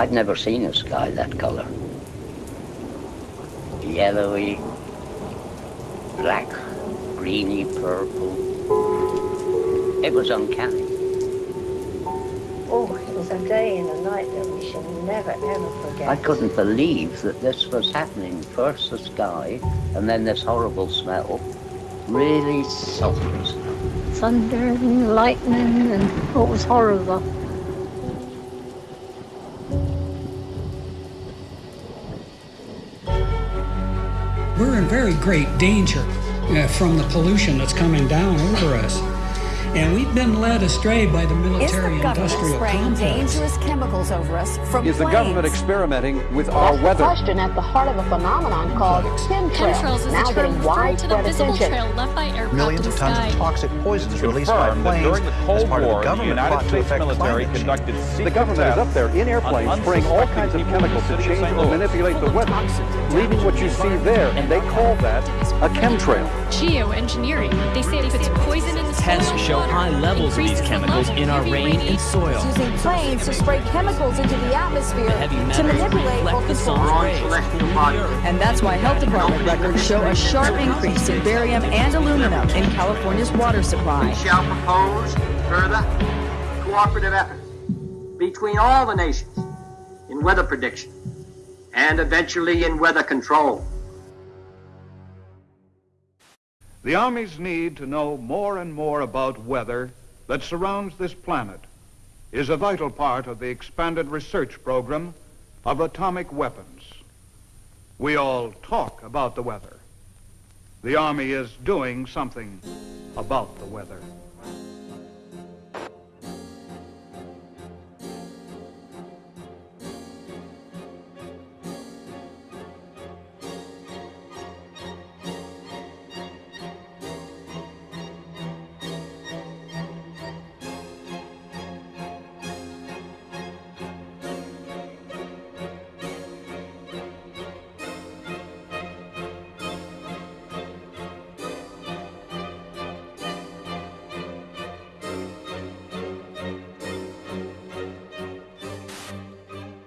I'd never seen a sky that colour. Yellowy, black, greeny, purple. It was uncanny. Oh, it was a day and a night that we shall never, ever forget. I couldn't believe that this was happening. First the sky, and then this horrible smell. Really sulphurous. Thunder and lightning, and oh, it was horrible. Very great danger uh, from the pollution that's coming down over us. And we've been led astray by the military Is the government industrial complex. dangerous chemicals over us from Is the government experimenting with our weather? question at the heart of a phenomenon called chemtrails, Chemtrails is now a term getting referring to the widespread visible attention. trail left by aircraft Millions in of the tons sky. of toxic poisons released by our Confirmed that planes during the Cold as part War, of the the government United plot to States affect military climate change. conducted The secret government is tests up there in airplanes on spraying all unsuspecting kinds of people in the chemicals to city of change St. or Louis. manipulate the weather, leaving what you see there, and they call that a chemtrail. Geoengineering. They say it puts poison in the Tests soil and show high levels of these chemicals in our rain and soil. Using planes to spray chemicals into the atmosphere The to metals manipulate or reflect the control sun's. And that's why health department records show a sharp increase in barium and aluminum in California's water supply. We shall propose further cooperative efforts between all the nations in weather prediction and eventually in weather control. The armies need to know more and more about weather that surrounds this planet is a vital part of the expanded research program of atomic weapons. We all talk about the weather. The Army is doing something about the weather.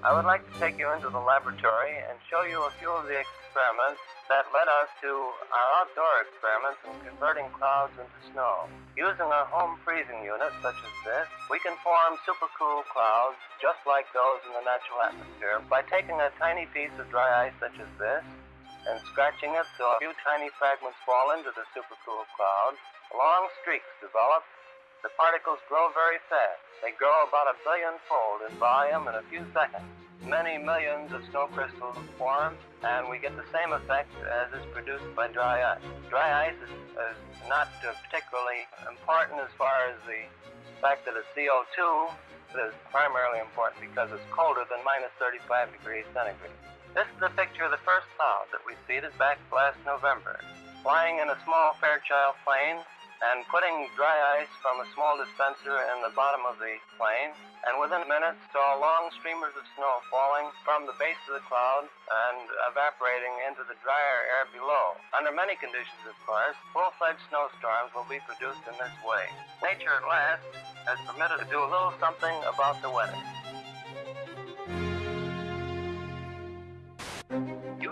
I would like to take you into the laboratory and show you a few of the experiments that led us to our outdoor experiments in converting clouds into snow. Using a home freezing unit such as this, we can form supercool clouds just like those in the natural atmosphere by taking a tiny piece of dry ice such as this and scratching it so a few tiny fragments fall into the supercool cloud. Long streaks develop the particles grow very fast. They grow about a billion fold in volume in a few seconds. Many millions of snow crystals form, and we get the same effect as is produced by dry ice. Dry ice is, is not uh, particularly important as far as the fact that it's CO2. It is primarily important because it's colder than minus 35 degrees centigrade. This is a picture of the first cloud that we seeded back last November. Flying in a small Fairchild plane, and putting dry ice from a small dispenser in the bottom of the plane, and within minutes saw long streamers of snow falling from the base of the cloud and evaporating into the drier air below. Under many conditions, of course, full-fledged snowstorms will be produced in this way. Nature at last has permitted to do a little something about the weather.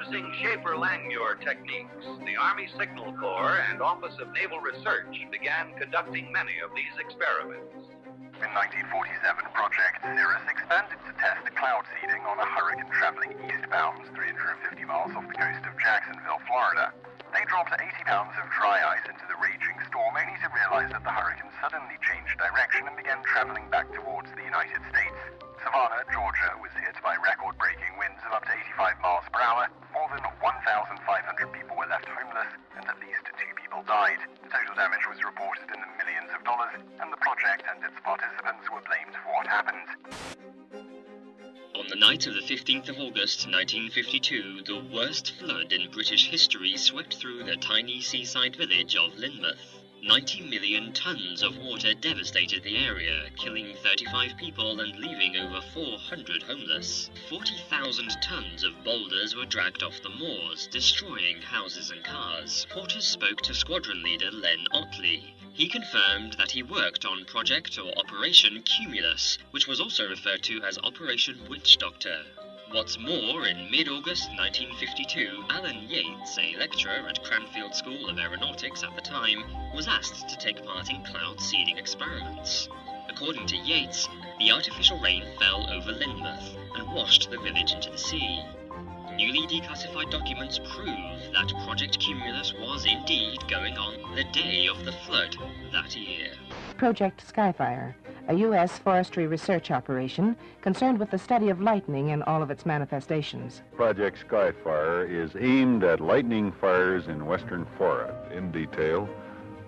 Using Schaefer-Langmuir techniques, the Army Signal Corps and Office of Naval Research began conducting many of these experiments. In 1947, Project Cirrus expanded to test cloud seeding on a hurricane traveling eastbound 350 miles off the coast of Jacksonville, Florida. They dropped 80 pounds of dry ice into the raging storm only to realize that the hurricane suddenly changed direction and began traveling back towards the United States. Savannah, Georgia was hit by record-breaking winds of up to 85 miles per hour. More than 1,500 people were left homeless and at least two people died. The total damage was reported in the millions of dollars and the project and its participants were blamed for what happened. On the night of the 15th of August 1952, the worst flood in British history swept through the tiny seaside village of Lynmouth. 90 million tons of water devastated the area, killing 35 people and leaving over 400 homeless. 40,000 tons of boulders were dragged off the moors, destroying houses and cars. Porters spoke to squadron leader Len Otley. He confirmed that he worked on Project or Operation Cumulus, which was also referred to as Operation Witch Doctor. What's more, in mid-August 1952, Alan Yates, a lecturer at Cranfield School of Aeronautics at the time, was asked to take part in cloud seeding experiments. According to Yates, the artificial rain fell over Lynmouth and washed the village into the sea. Newly declassified documents prove that Project Cumulus was indeed going on the day of the flood that year. Project Skyfire, a U.S. forestry research operation concerned with the study of lightning in all of its manifestations. Project Skyfire is aimed at lightning fires in western Florida. In detail,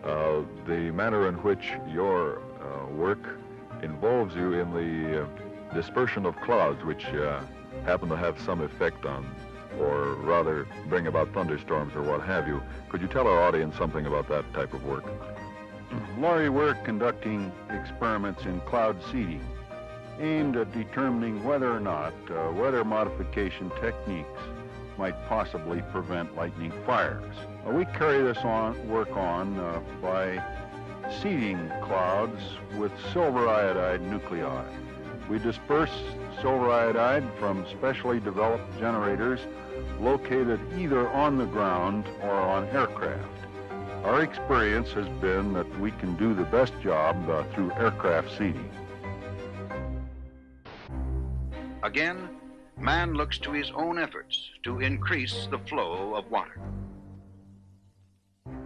uh, the manner in which your uh, work involves you in the uh, dispersion of clouds, which uh, happen to have some effect on, or rather bring about thunderstorms or what have you. Could you tell our audience something about that type of work? Laurie, we're conducting experiments in cloud seeding aimed at determining whether or not uh, weather modification techniques might possibly prevent lightning fires. Uh, we carry this on, work on uh, by seeding clouds with silver iodide nuclei. We disperse silver iodide from specially developed generators located either on the ground or on aircraft. Our experience has been that we can do the best job uh, through aircraft seeding. Again, man looks to his own efforts to increase the flow of water.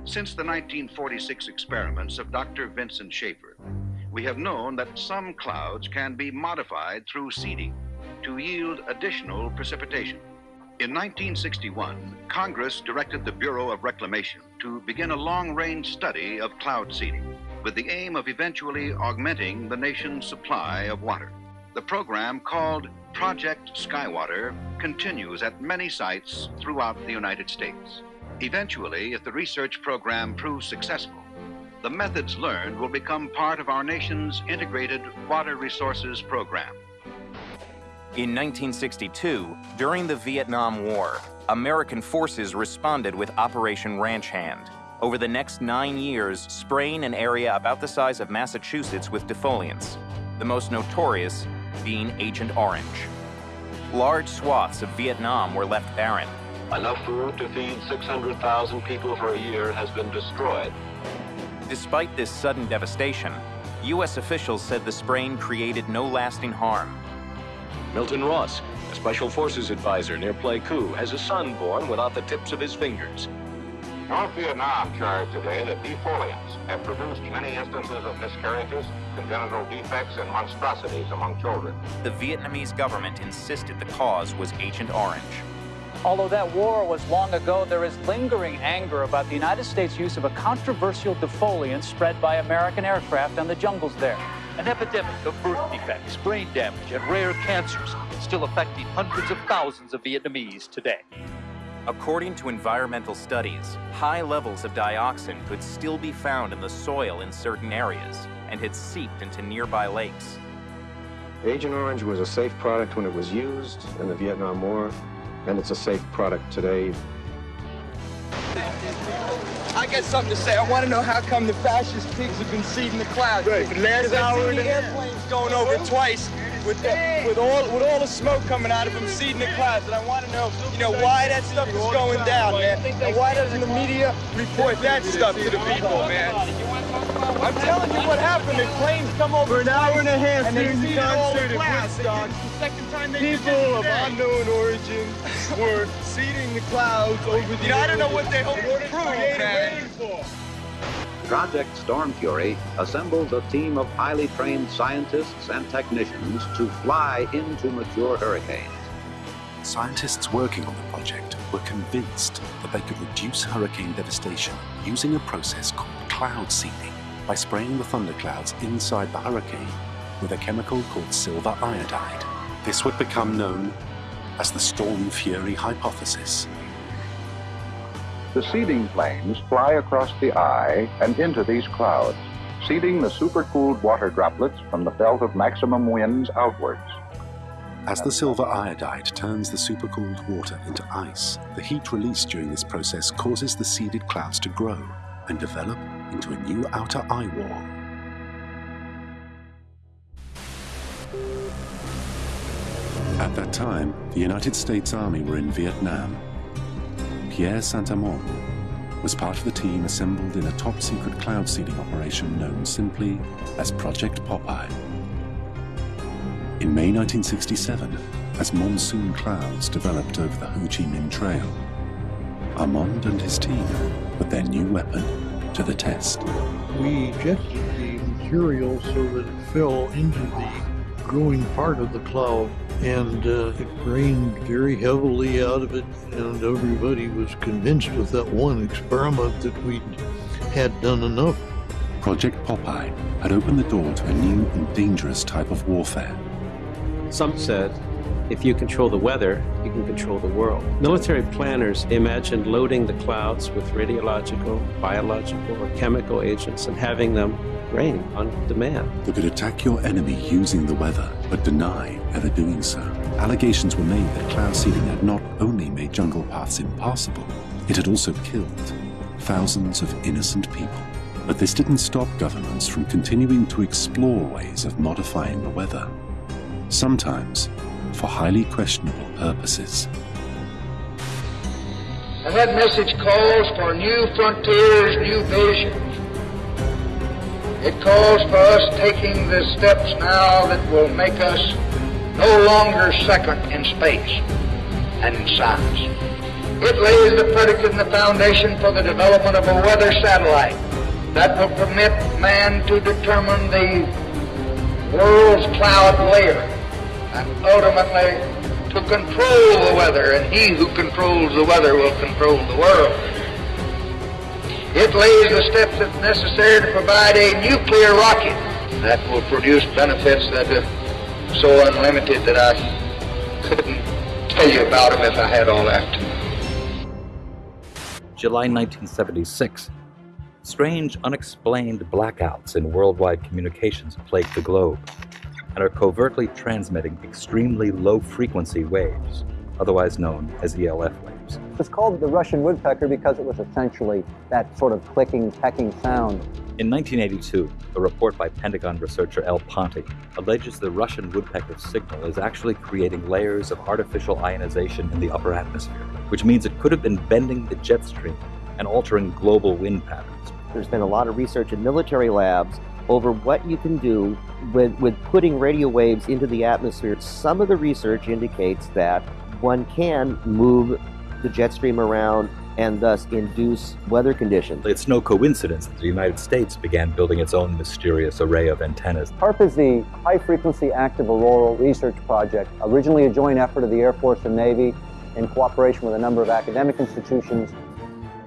Since the 1946 experiments of Dr. Vincent Schaefer, we have known that some clouds can be modified through seeding to yield additional precipitation. In 1961, Congress directed the Bureau of Reclamation to begin a long-range study of cloud seeding with the aim of eventually augmenting the nation's supply of water. The program called Project Skywater continues at many sites throughout the United States. Eventually, if the research program proves successful, the methods learned will become part of our nation's integrated water resources program. In 1962, during the Vietnam War, American forces responded with Operation Ranch Hand. Over the next nine years, spraying an area about the size of Massachusetts with defoliants, the most notorious being Agent Orange. Large swaths of Vietnam were left barren. Enough food to feed 600,000 people for a year has been destroyed. Despite this sudden devastation, U.S. officials said the spraying created no lasting harm. Milton Ross, a Special Forces advisor near Pleiku, has a son born without the tips of his fingers. North Vietnam charged today that defoliants have produced many instances of miscarriages, congenital defects, and monstrosities among children. The Vietnamese government insisted the cause was Agent Orange. Although that war was long ago, there is lingering anger about the United States' use of a controversial defoliant spread by American aircraft on the jungles there. An epidemic of birth defects, brain damage, and rare cancers still affecting hundreds of thousands of Vietnamese today. According to environmental studies, high levels of dioxin could still be found in the soil in certain areas and had seeped into nearby lakes. Agent Orange was a safe product when it was used in the Vietnam War, and it's a safe product today. I got something to say. I want to know how come the fascist pigs have been seeding the clouds. Right, the last hour the airplanes going over twice with the, with all with all the smoke coming out of them seeding the clouds, and I want to know, you know, why that stuff is going down, man, and why doesn't the media report that stuff to the people, man? I'm telling you what happened. The planes come over for an hour and a half and they the all the clouds. Woodstock. Second time they People of unknown origin were seeding the clouds over the You know, I don't know what they hope to prove, man. Project Stormfury assembles a team of highly trained scientists and technicians to fly into mature hurricanes. Scientists working on the project were convinced that they could reduce hurricane devastation using a process called cloud seeding by spraying the thunderclouds inside the hurricane with a chemical called silver iodide. This would become known as the Stormfury hypothesis. The seeding planes fly across the eye and into these clouds, seeding the supercooled water droplets from the belt of maximum winds outwards. As the silver iodide turns the supercooled water into ice, the heat released during this process causes the seeded clouds to grow and develop into a new outer eye wall. At that time, the United States Army were in Vietnam. Pierre Saint-Amand was part of the team assembled in a top-secret cloud seeding operation known simply as Project Popeye. In May 1967, as monsoon clouds developed over the Ho Chi Minh Trail, Amand and his team put their new weapon to the test. We ejected the material so that it fell into the growing part of the cloud and uh, it rained very heavily out of it and everybody was convinced with that one experiment that we'd had done enough. Project Popeye had opened the door to a new and dangerous type of warfare. Some said, if you control the weather, you can control the world. Military planners imagined loading the clouds with radiological, biological, or chemical agents and having them rain on demand. They could attack your enemy using the weather, but deny ever doing so. Allegations were made that cloud seeding had not only made jungle paths impassable, it had also killed thousands of innocent people. But this didn't stop governments from continuing to explore ways of modifying the weather. Sometimes for highly questionable purposes. And that message calls for new frontiers, new visions. It calls for us taking the steps now that will make us no longer second in space and in science. It lays the predicate and the foundation for the development of a weather satellite that will permit man to determine the world's cloud layer and ultimately to control the weather, and he who controls the weather will control the world. It lays the steps that's necessary to provide a nuclear rocket that will produce benefits that are so unlimited that I couldn't tell you about them if I had all that. July 1976. Strange, unexplained blackouts in worldwide communications plague the globe and are covertly transmitting extremely low frequency waves, otherwise known as ELF waves. It's called the Russian woodpecker because it was essentially that sort of clicking, pecking sound. In 1982, a report by Pentagon researcher L. Ponte alleges the Russian woodpecker signal is actually creating layers of artificial ionization in the upper atmosphere, which means it could have been bending the jet stream and altering global wind patterns. There's been a lot of research in military labs over what you can do with, with putting radio waves into the atmosphere. Some of the research indicates that one can move the jet stream around and thus induce weather conditions. It's no coincidence that the United States began building its own mysterious array of antennas. HAARP is the High Frequency Active Auroral Research Project, originally a joint effort of the Air Force and Navy in cooperation with a number of academic institutions.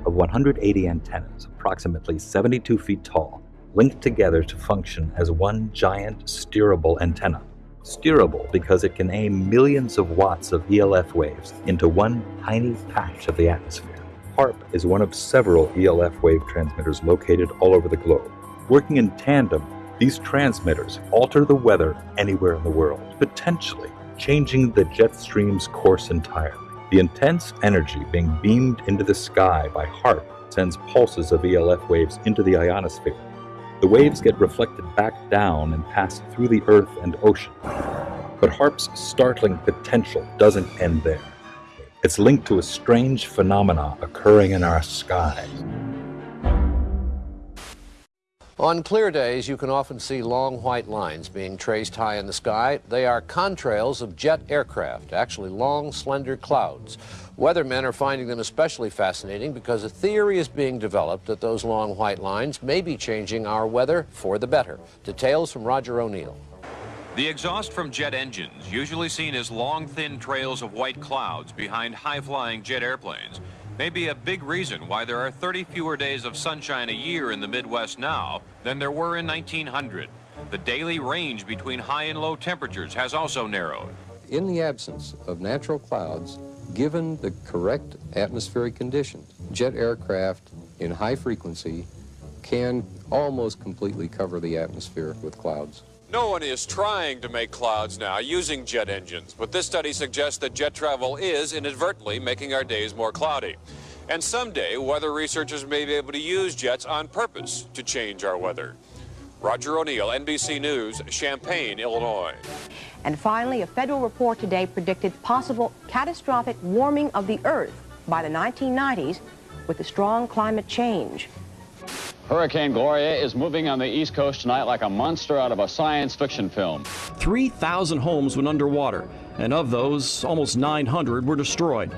Of 180 antennas, approximately 72 feet tall, linked together to function as one giant steerable antenna. Steerable because it can aim millions of watts of ELF waves into one tiny patch of the atmosphere. HAARP is one of several ELF wave transmitters located all over the globe. Working in tandem, these transmitters alter the weather anywhere in the world, potentially changing the jet stream's course entirely. The intense energy being beamed into the sky by HAARP sends pulses of ELF waves into the ionosphere, the waves get reflected back down and pass through the earth and ocean. But HAARP's startling potential doesn't end there. It's linked to a strange phenomena occurring in our skies. On clear days, you can often see long white lines being traced high in the sky. They are contrails of jet aircraft, actually long, slender clouds. Weathermen are finding them especially fascinating because a theory is being developed that those long white lines may be changing our weather for the better. Details from Roger O'Neill. The exhaust from jet engines, usually seen as long, thin trails of white clouds behind high-flying jet airplanes, may be a big reason why there are 30 fewer days of sunshine a year in the Midwest now than there were in 1900. The daily range between high and low temperatures has also narrowed. In the absence of natural clouds, given the correct atmospheric conditions, jet aircraft in high frequency can almost completely cover the atmosphere with clouds. No one is trying to make clouds now using jet engines, but this study suggests that jet travel is inadvertently making our days more cloudy. And someday, weather researchers may be able to use jets on purpose to change our weather. Roger O'Neill, NBC News, Champaign, Illinois. And finally, a federal report today predicted possible catastrophic warming of the Earth by the 1990s with a strong climate change. Hurricane Gloria is moving on the East Coast tonight like a monster out of a science fiction film. 3,000 homes went underwater, and of those, almost 900 were destroyed.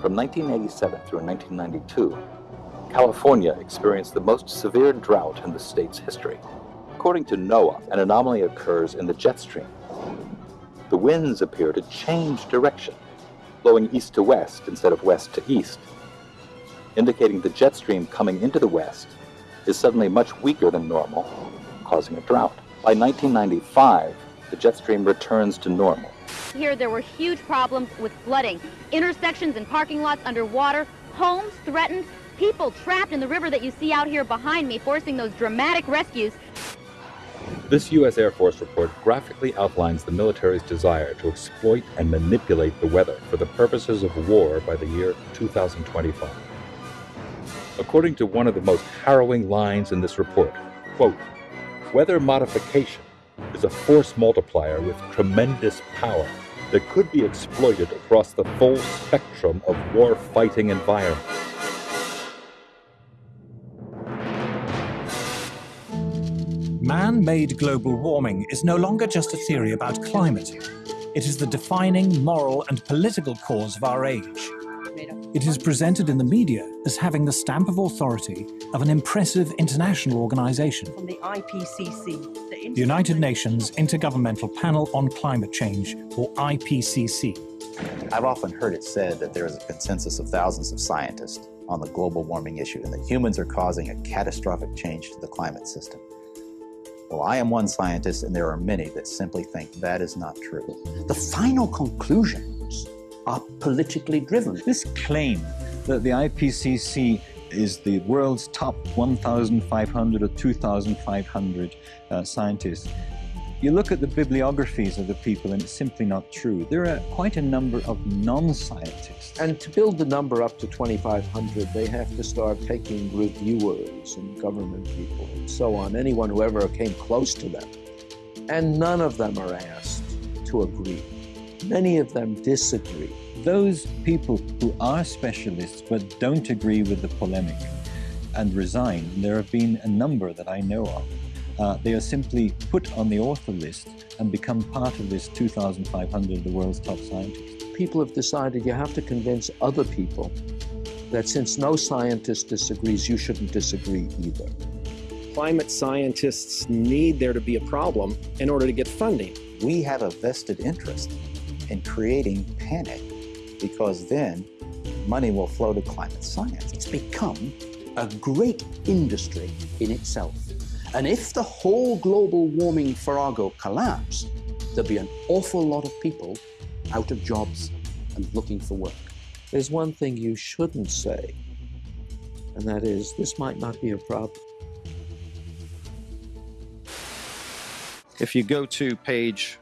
From 1987 through 1992, California experienced the most severe drought in the state's history. According to NOAA, an anomaly occurs in the jet stream. The winds appear to change direction, blowing east to west instead of west to east, indicating the jet stream coming into the west is suddenly much weaker than normal, causing a drought. By 1995, the jet stream returns to normal. Here there were huge problems with flooding, intersections and parking lots underwater, homes threatened, people trapped in the river that you see out here behind me, forcing those dramatic rescues. This U.S. Air Force report graphically outlines the military's desire to exploit and manipulate the weather for the purposes of war by the year 2025. According to one of the most harrowing lines in this report, quote, weather modification is a force multiplier with tremendous power that could be exploited across the full spectrum of war-fighting environments. Man-made global warming is no longer just a theory about climate. It is the defining moral and political cause of our age. It is presented in the media as having the stamp of authority of an impressive international organization. From the IPCC, the, the United Nations Intergovernmental Panel on Climate Change, or IPCC. I've often heard it said that there is a consensus of thousands of scientists on the global warming issue and that humans are causing a catastrophic change to the climate system. Well, I am one scientist, and there are many that simply think that is not true. The final conclusions are politically driven. This claim that the IPCC is the world's top 1,500 or 2,500 uh, scientists you look at the bibliographies of the people and it's simply not true. There are quite a number of non-scientists. And to build the number up to 2,500, they have to start taking reviewers and government people and so on, anyone who ever came close to them. And none of them are asked to agree. Many of them disagree. Those people who are specialists but don't agree with the polemic and resign, there have been a number that I know of, uh, they are simply put on the author list and become part of this 2,500 of the world's top scientists. People have decided you have to convince other people that since no scientist disagrees, you shouldn't disagree either. Climate scientists need there to be a problem in order to get funding. We have a vested interest in creating panic because then money will flow to climate science. It's become a great industry in itself. And if the whole global warming farrago collapsed, there'd be an awful lot of people out of jobs and looking for work. There's one thing you shouldn't say, and that is this might not be a problem. If you go to page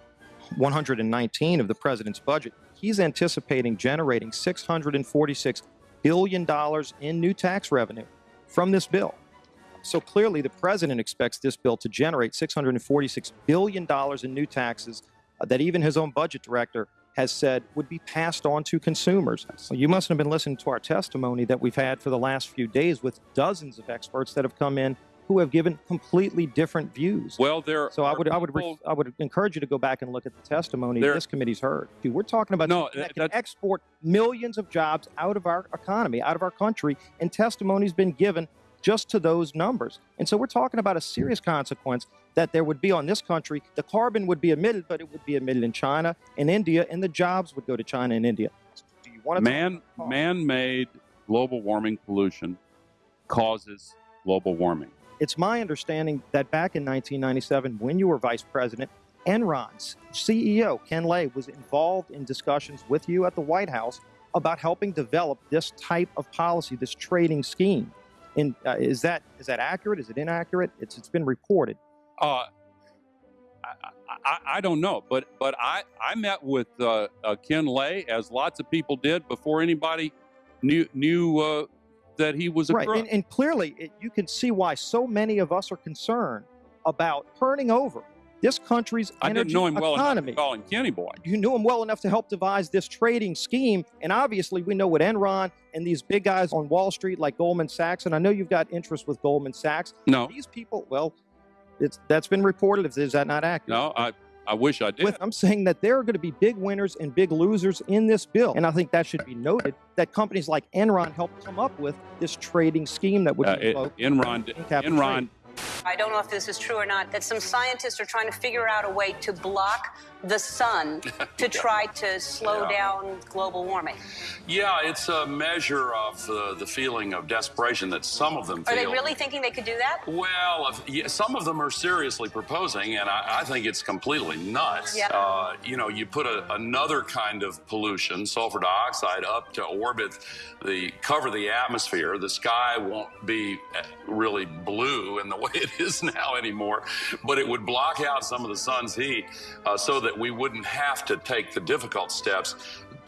119 of the president's budget, he's anticipating generating $646 billion in new tax revenue from this bill. So clearly, the president expects this bill to generate $646 billion in new taxes uh, that even his own budget director has said would be passed on to consumers. So you must have been listening to our testimony that we've had for the last few days with dozens of experts that have come in who have given completely different views. Well, there. So I would, I would, I would encourage you to go back and look at the testimony there, this committee's heard. Dude, we're talking about no, that can export millions of jobs out of our economy, out of our country, and testimony's been given just to those numbers. And so we're talking about a serious consequence that there would be on this country. The carbon would be emitted, but it would be emitted in China and India, and the jobs would go to China and India. Do you want to man man-made global warming pollution causes global warming? It's my understanding that back in 1997, when you were vice president, Enron's CEO Ken Lay was involved in discussions with you at the White House about helping develop this type of policy, this trading scheme. And uh, is that is that accurate? Is it inaccurate? It's it's been reported. Uh, I, I, don't know, but but I I met with uh, uh, Ken Lay as lots of people did before anybody knew knew uh, that he was a right. And, and clearly, it, you can see why so many of us are concerned about turning over this country's I energy didn't know him well enough economy. to call him Kenny Boy. you knew him well enough to help devise this trading scheme. And obviously, we know what Enron and these big guys on Wall Street like Goldman Sachs, and I know you've got interest with Goldman Sachs. No. These people, well, it's that's been reported. Is that not accurate? No, I I wish I did. With, I'm saying that there are going to be big winners and big losers in this bill. And I think that should be noted that companies like Enron helped come up with this trading scheme that would Uh, it- Enron Enron. I don't know if this is true or not, that some scientists are trying to figure out a way to block the sun to try to slow Yeah. down global warming. Yeah, it's a measure of uh, the feeling of desperation that some of them Are feel. they really thinking they could do that? Well, if, yeah, some of them are seriously proposing, and I, I think it's completely nuts. Yep. Uh, you know, you put a, another kind of pollution, sulfur dioxide, up to orbit, the cover the atmosphere. The sky won't be uh, really blue in the way it is now anymore, but it would block out some of the sun's heat, uh, so that we wouldn't have to take the difficult steps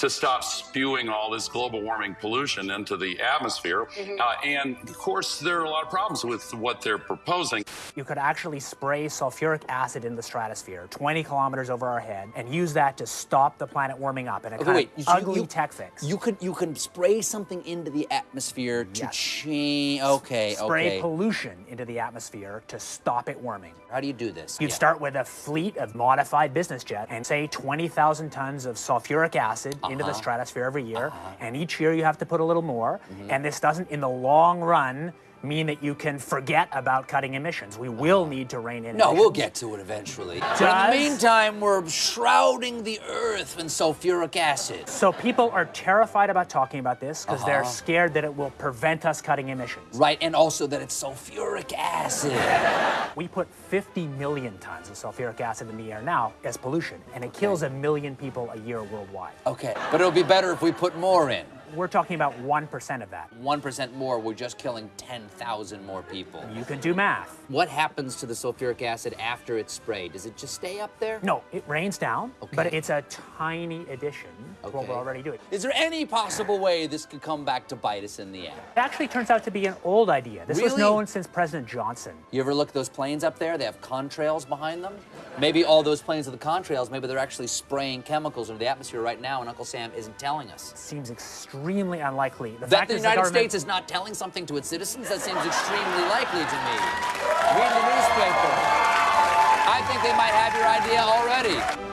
to stop spewing all this global warming pollution into the atmosphere. Mhm. Uh, and of course, there are a lot of problems with what they're proposing. You could actually spray sulfuric acid in the stratosphere 20 kilometers over our head and use that to stop the planet warming up in a Okay, kind wait, of so you- ugly you- tech fix. You could you can spray something into the atmosphere to change. Okay, Spray okay. pollution into the atmosphere to stop it warming. How do you do this? You'd Yeah. start with a fleet of modified business jets and say 20,000 tons of sulfuric acid into the Uh-huh. stratosphere every year. And each year you have to put a little more. Mhm. And this doesn't, in the long run, mean that you can forget about cutting emissions. We will need to rein in No, emissions. we'll get to it eventually. But in the meantime, we're shrouding the earth in sulfuric acid. So people are terrified about talking about this because they're Uh-huh. scared that it will prevent us cutting emissions. Right, and also that it's sulfuric acid. We put 50 million tons of sulfuric acid in the air now as pollution, and it kills a million people a year worldwide. Okay, but it'll be better if we put more in. We're talking about 1% of that. 1% more, we're just killing 10,000 more people. You can do math. What happens to the sulfuric acid after it's sprayed? Does it just stay up there? No, it rains down, okay. but it's a tiny addition to what we're already doing. Is there any possible way this could come back to bite us in the end? It actually turns out to be an old idea. This was known since President Johnson. You ever look at those planes up there? They have contrails behind them. Maybe all those planes with the contrails, maybe they're actually spraying chemicals into the atmosphere right now, and Uncle Sam isn't telling us. Seems extremely unlikely. The fact that the United government- States is not telling something to its citizens, that seems extremely likely to me. Read the newspaper. I think they might have your idea already.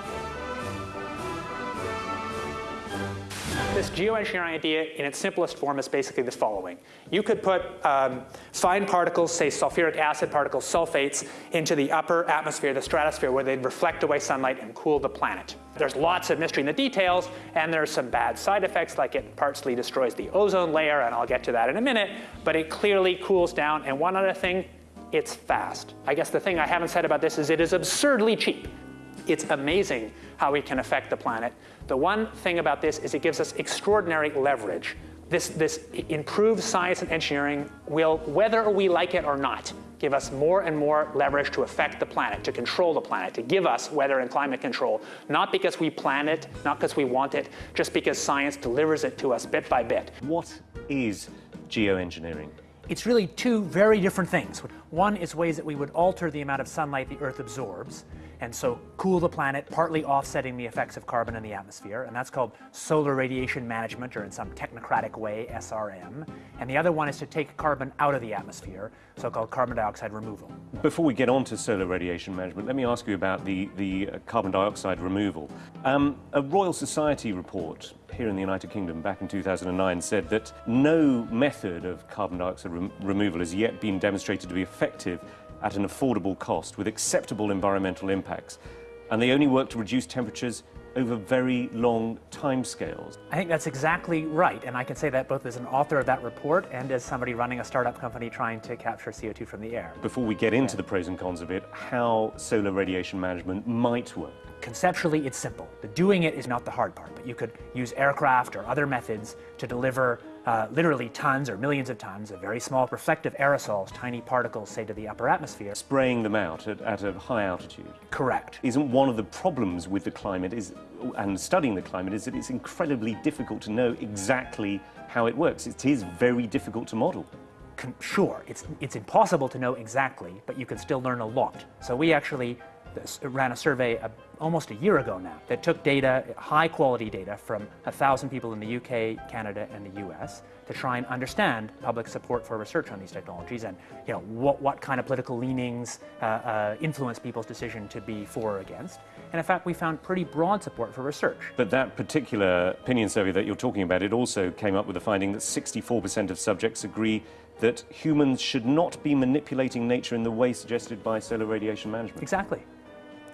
This geoengineering idea in its simplest form is basically the following. You could put um, fine particles, say sulfuric acid particles, sulfates, into the upper atmosphere, the stratosphere, where they'd reflect away sunlight and cool the planet. There's lots of mystery in the details, and there's some bad side effects, like it partially destroys the ozone layer, and I'll get to that in a minute, but it clearly cools down. And one other thing, it's fast. I guess the thing I haven't said about this is it is absurdly cheap. It's amazing how we can affect the planet. The one thing about this is it gives us extraordinary leverage. This, this improved science and engineering will, whether we like it or not, give us more and more leverage to affect the planet, to control the planet, to give us weather and climate control, not because we plan it, not because we want it, just because science delivers it to us bit by bit. What is geoengineering? It's really two very different things. One is ways that we would alter the amount of sunlight the Earth absorbs, and so cool the planet, partly offsetting the effects of carbon in the atmosphere, and that's called solar radiation management, or in some technocratic way, SRM. And the other one is to take carbon out of the atmosphere, so-called carbon dioxide removal. Before we get on to solar radiation management, let me ask you about the, the uh, carbon dioxide removal. Um, a Royal Society report here in the United Kingdom back in 2009 said that no method of carbon dioxide rem- removal has yet been demonstrated to be effective at an affordable cost with acceptable environmental impacts. And they only work to reduce temperatures over very long timescales. I think that's exactly right, and I can say that both as an author of that report and as somebody running a startup company trying to capture CO2 from the air. Before we get into the pros and cons of it, how solar radiation management might work. conceptually it's simple. The doing it is not the hard part, but you could use aircraft or other methods to deliver uh, literally tons or millions of tons of very small reflective aerosols, tiny particles, say to the upper atmosphere. Spraying them out at, at a high altitude. Correct. Isn't one of the problems with the climate is, and studying the climate is that it's incredibly difficult to know exactly how it works. It is very difficult to model. Sure, it's, it's impossible to know exactly, but you can still learn a lot. So we actually ran a survey almost a year ago now that took data, high quality data from a thousand people in the UK, Canada, and the US to try and understand public support for research on these technologies and you know what, what kind of political leanings uh, uh, influence people's decision to be for or against. And in fact, we found pretty broad support for research. But that particular opinion survey that you're talking about, it also came up with the finding that 64% of subjects agree that humans should not be manipulating nature in the way suggested by solar radiation management. Exactly.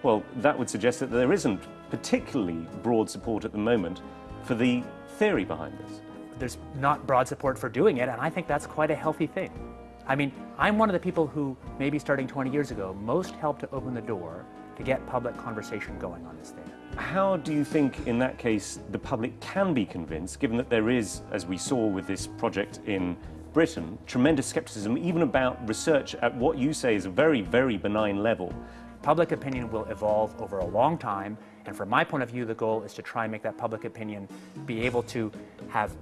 Well, that would suggest that there isn't particularly broad support at the moment for the theory behind this. There's not broad support for doing it, and I think that's quite a healthy thing. I mean, I'm one of the people who, maybe starting 20 years ago, most helped to open the door to get public conversation going on this thing. How do you think, in that case, the public can be convinced, given that there is, as we saw with this project in Britain, tremendous skepticism, even about research at what you say is a very, very benign level? Public opinion will evolve over a long time, and from my point of view, the goal is to try and make that public opinion be able to have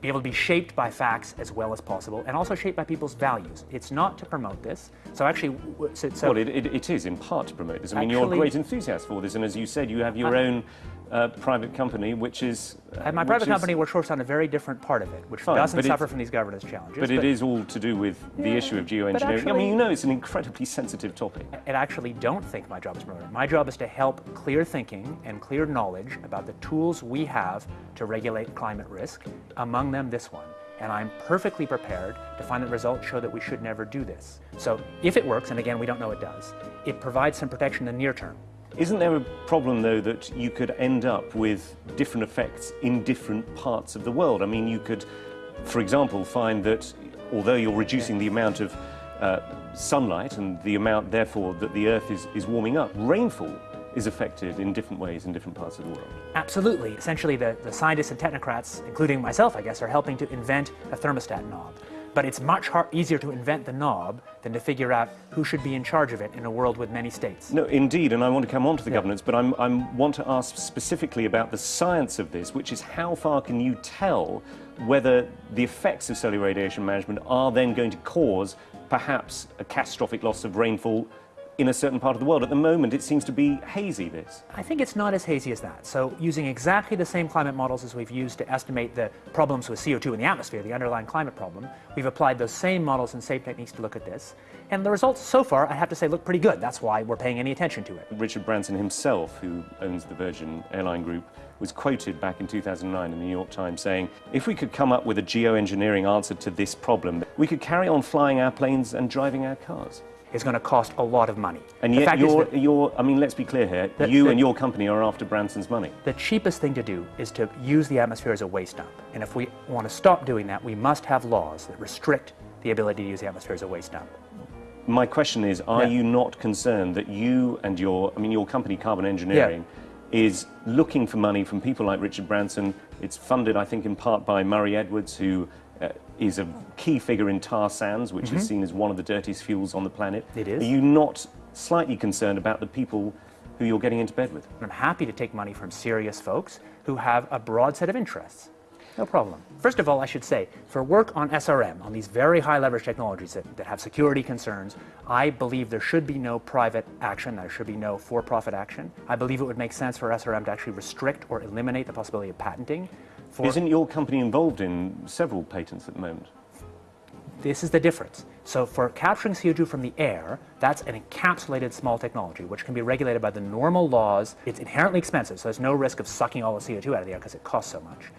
be able to be shaped by facts as well as possible, and also shaped by people's values. It's not to promote this. So actually, so, so well, it, it, it is in part to promote this. I mean, you're a great enthusiast for this, and as you said, you have your own uh, private company, which is... Uh, my private company works on a very different part of it, which fine, doesn't suffer from these governance challenges. But, but, it is all to do with the yeah, issue of geoengineering. Actually, I mean, you know, it's an incredibly sensitive topic. And I actually don't think my job is promoting My job is to help clear thinking and clear knowledge about the tools we have to regulate climate risk, among them this one and I'm perfectly prepared to find that results show that we should never do this. So if it works, and again, we don't know it does, it provides some protection in the near term. Isn't there a problem, though, that you could end up with different effects in different parts of the world? I mean, you could, for example, find that although you're reducing the amount of uh, sunlight and the amount, therefore, that the Earth is, is warming up, rainfall is affected in different ways in different parts of the world. Absolutely. Essentially, the, the scientists and technocrats, including myself, I guess, are helping to invent a thermostat knob. But it's much easier to invent the knob than to figure out who should be in charge of it in a world with many states. No, indeed, and I want to come on to the yeah. governance, but I want to ask specifically about the science of this, which is how far can you tell whether the effects of solar radiation management are then going to cause perhaps a catastrophic loss of rainfall in a certain part of the world. At the moment, it seems to be hazy, this. I think it's not as hazy as that. So using exactly the same climate models as we've used to estimate the problems with CO2 in the atmosphere, the underlying climate problem, we've applied those same models and same techniques to look at this. And the results so far, I have to say, look pretty good. That's why we're paying any attention to it. Richard Branson himself, who owns the Virgin Airline Group, was quoted back in 2009 in the New York Times saying, if we could come up with a geoengineering answer to this problem, we could carry on flying our planes and driving our cars is going to cost a lot of money. And yet you're, you're, I mean, let's be clear here, the, you the, and your company are after Branson's money. The cheapest thing to do is to use the atmosphere as a waste dump. And if we want to stop doing that, we must have laws that restrict the ability to use the atmosphere as a waste dump. My question is, are yeah. you not concerned that you and your, I mean, your company, Carbon Engineering, yeah. is looking for money from people like Richard Branson? It's funded, I think, in part by Murray Edwards, who is a key figure in tar sands, which mm -hmm. is mm-hmm. seen as one of the dirtiest fuels on the planet. It is. Are you not slightly concerned about the people who you're getting into bed with? I'm happy to take money from serious folks who have a broad set of interests. No problem. First of all, I should say, for work on SRM, on these very high leverage technologies that, that have security concerns, I believe there should be no private action, there should be no for-profit action. I believe it would make sense for SRM to actually restrict or eliminate the possibility of patenting for Isn't your company involved in several patents at the moment? This is the difference. So for capturing CO2 from the air, that's an encapsulated small technology, which can be regulated by the normal laws. It's inherently expensive, so there's no risk of sucking all the CO2 out of the air because it costs so much.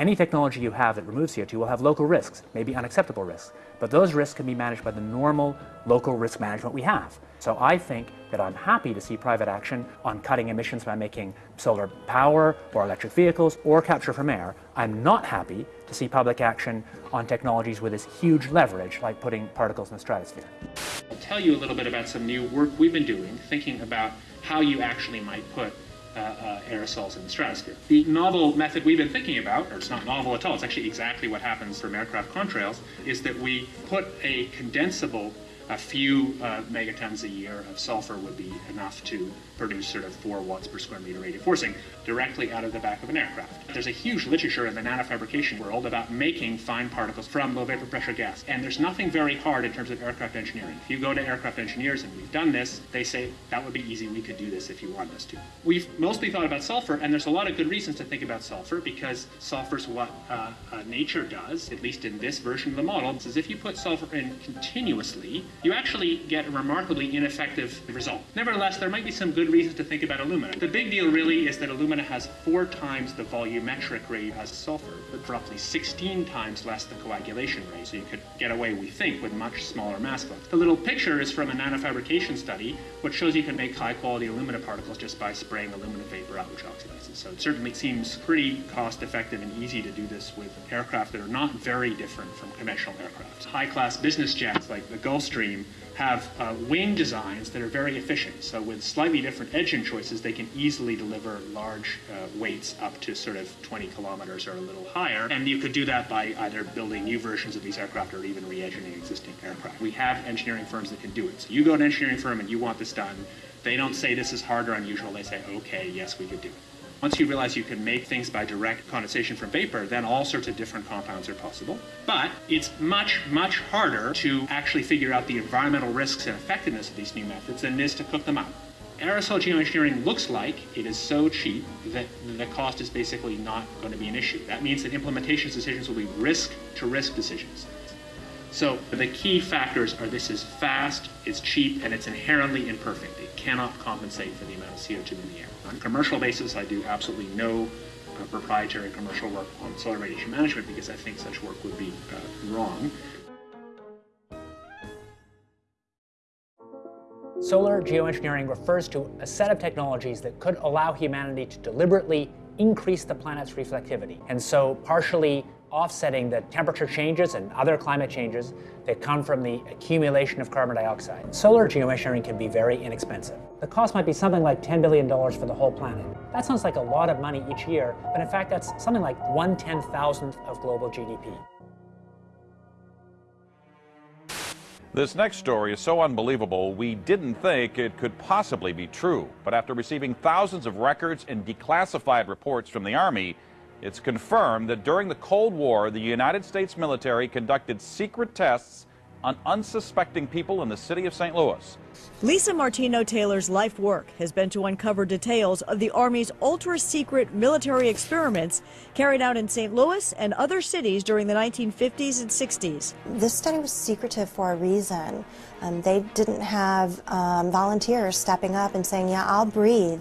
Any technology you have that removes CO2 will have local risks, maybe unacceptable risks, but those risks can be managed by the normal local risk management we have. So I think that I'm happy to see private action on cutting emissions by making solar power or electric vehicles or capture from air. I'm not happy to see public action on technologies with this huge leverage like putting particles in the stratosphere. I'll tell you a little bit about some new work we've been doing, thinking about how you actually might put uh, uh, aerosols in the stratosphere. The novel method we've been thinking about, or it's not novel at all, it's actually exactly what happens from aircraft contrails, is that we put a condensable a few uh, megatons a year of sulfur would be enough to produce sort of 4 watts per square meter radiative forcing directly out of the back of an aircraft. There's a huge literature in the nanofabrication world about making fine particles from low vapor pressure gas, and there's nothing very hard in terms of aircraft engineering. If you go to aircraft engineers and we've done this, they say that would be easy, we could do this if you want us to. We've mostly thought about sulfur, and there's a lot of good reasons to think about sulfur because sulfur is what uh, uh, nature does, at least in this version of the model. Is if you put sulfur in continuously, you actually get a remarkably ineffective result. Nevertheless, there might be some good reasons to think about alumina. The big deal really is that has four times the volumetric rate as sulfur, but roughly 16 times less the coagulation rate. So you could get away, we think, with much smaller mass flow. The little picture is from a nanofabrication study, which shows you can make high quality alumina particles just by spraying alumina vapor out, which oxidizes. So it certainly seems pretty cost effective and easy to do this with aircraft that are not very different from conventional aircraft. High class business jets like the Gulfstream have uh, wing designs that are very efficient. So with slightly different engine choices, they can easily deliver large uh, weights up to sort of 20 kilometers or a little higher. And you could do that by either building new versions of these aircraft or even re-engineering existing aircraft. We have engineering firms that can do it. So you go to an engineering firm and you want this done. They don't say this is hard or unusual. They say, okay, yes, we could do it. Once you realize you can make things by direct condensation from vapor, then all sorts of different compounds are possible. But it's much, much harder to actually figure out the environmental risks and effectiveness of these new methods than it is to cook them up. Aerosol geoengineering looks like it is so cheap that the cost is basically not going to be an issue. That means that implementation decisions will be risk to risk decisions. So the key factors are this is fast, it's cheap, and it's inherently imperfect. It cannot compensate for the amount of CO2 in the air. On a commercial basis, I do absolutely no uh, proprietary commercial work on solar radiation management because I think such work would be uh, wrong. Solar geoengineering refers to a set of technologies that could allow humanity to deliberately increase the planet's reflectivity, and so partially offsetting the temperature changes and other climate changes that come from the accumulation of carbon dioxide. Solar geoengineering can be very inexpensive. The cost might be something like $10 billion for the whole planet. That sounds like a lot of money each year, but in fact that's something like one ten thousandth of global GDP. This next story is so unbelievable, we didn't think it could possibly be true. But after receiving thousands of records and declassified reports from the Army, it's confirmed that during the Cold War, the United States military conducted secret tests on unsuspecting people in the city of St. Louis. Lisa Martino Taylor's life work has been to uncover details of the Army's ultra secret military experiments carried out in St. Louis and other cities during the 1950s and 60s. This study was secretive for a reason. Um, they didn't have um, volunteers stepping up and saying, Yeah, I'll breathe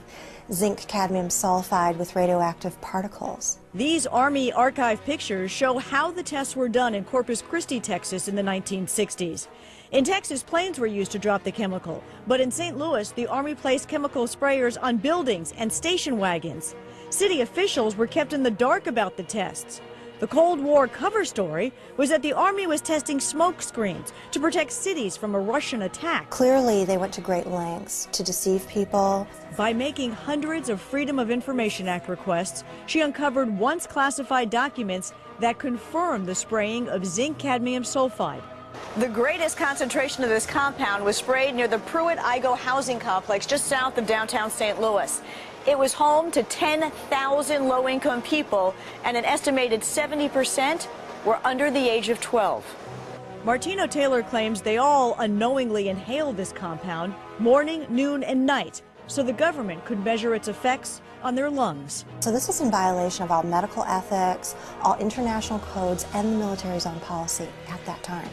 zinc cadmium sulfide with radioactive particles. These Army archive pictures show how the tests were done in Corpus Christi, Texas in the 1960s. In Texas, planes were used to drop the chemical, but in St. Louis, the Army placed chemical sprayers on buildings and station wagons. City officials were kept in the dark about the tests. The Cold War cover story was that the Army was testing smoke screens to protect cities from a Russian attack. Clearly, they went to great lengths to deceive people. By making hundreds of Freedom of Information Act requests, she uncovered once classified documents that confirmed the spraying of zinc cadmium sulfide. The greatest concentration of this compound was sprayed near the Pruitt-Igoe housing complex just south of downtown St. Louis. It was home to 10,000 low-income people, and an estimated 70% were under the age of 12. Martino Taylor claims they all unknowingly inhaled this compound morning, noon, and night so the government could measure its effects on their lungs. So this was in violation of all medical ethics, all international codes, and the military's own policy at that time.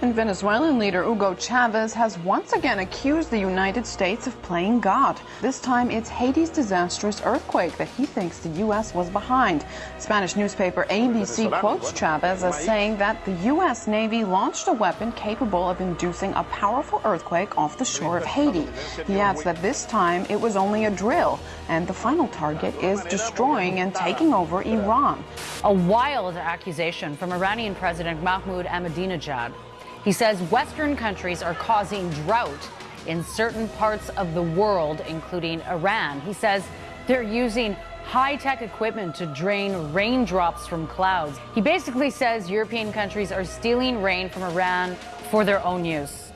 And Venezuelan leader Hugo Chavez has once again accused the United States of playing God. This time it's Haiti's disastrous earthquake that he thinks the U.S. was behind. Spanish newspaper ABC quotes Chavez as saying that the U.S. Navy launched a weapon capable of inducing a powerful earthquake off the shore of Haiti. He adds that this time it was only a drill, and the final target is destroying and taking over Iran. A wild accusation from Iranian President Mahmoud Ahmadinejad. He says Western countries are causing drought in certain parts of the world, including Iran. He says They're using high tech equipment to drain raindrops from clouds. He basically says European countries are stealing rain from Iran for their own use.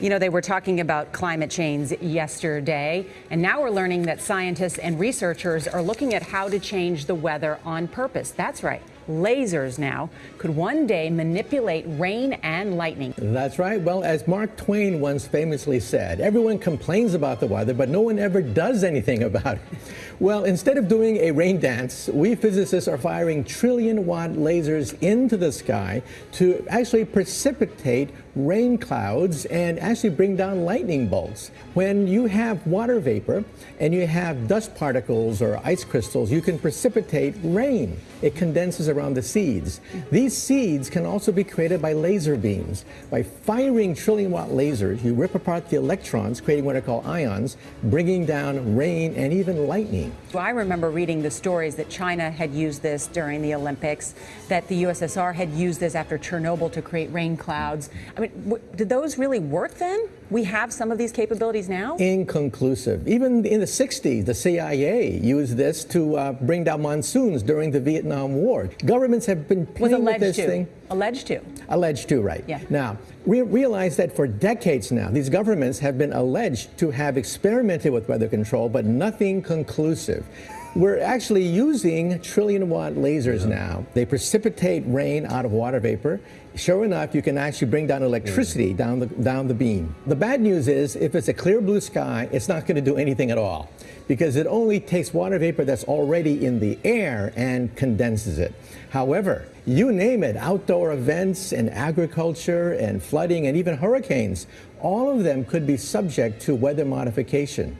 You know, they were talking about climate change yesterday, and now we're learning that scientists and researchers are looking at how to change the weather on purpose. That's right. Lasers now could one day manipulate rain and lightning. That's right. Well, as Mark Twain once famously said, everyone complains about the weather, but no one ever does anything about it. Well, instead of doing a rain dance, we physicists are firing trillion watt lasers into the sky to actually precipitate rain clouds and actually bring down lightning bolts. When you have water vapor and you have dust particles or ice crystals, you can precipitate rain. It condenses around the seeds. These seeds can also be created by laser beams. By firing trillion watt lasers, you rip apart the electrons, creating what are called ions, bringing down rain and even lightning. Well, I remember reading the stories that China had used this during the Olympics, that the USSR had used this after Chernobyl to create rain clouds. I mean, did those really work then? We have some of these capabilities now? Inconclusive. Even in the 60s, the CIA used this to uh, bring down monsoons during the Vietnam War. Governments have been playing with this to. thing. Alleged to. Alleged to, right. Yeah. Now, we realize that for decades now, these governments have been alleged to have experimented with weather control, but nothing conclusive. We're actually using trillion watt lasers now. They precipitate rain out of water vapor. Sure enough, you can actually bring down electricity mm. down the, down the beam. The bad news is if it's a clear blue sky, it's not going to do anything at all because it only takes water vapor that's already in the air and condenses it. However, you name it, outdoor events and agriculture and flooding and even hurricanes, all of them could be subject to weather modification.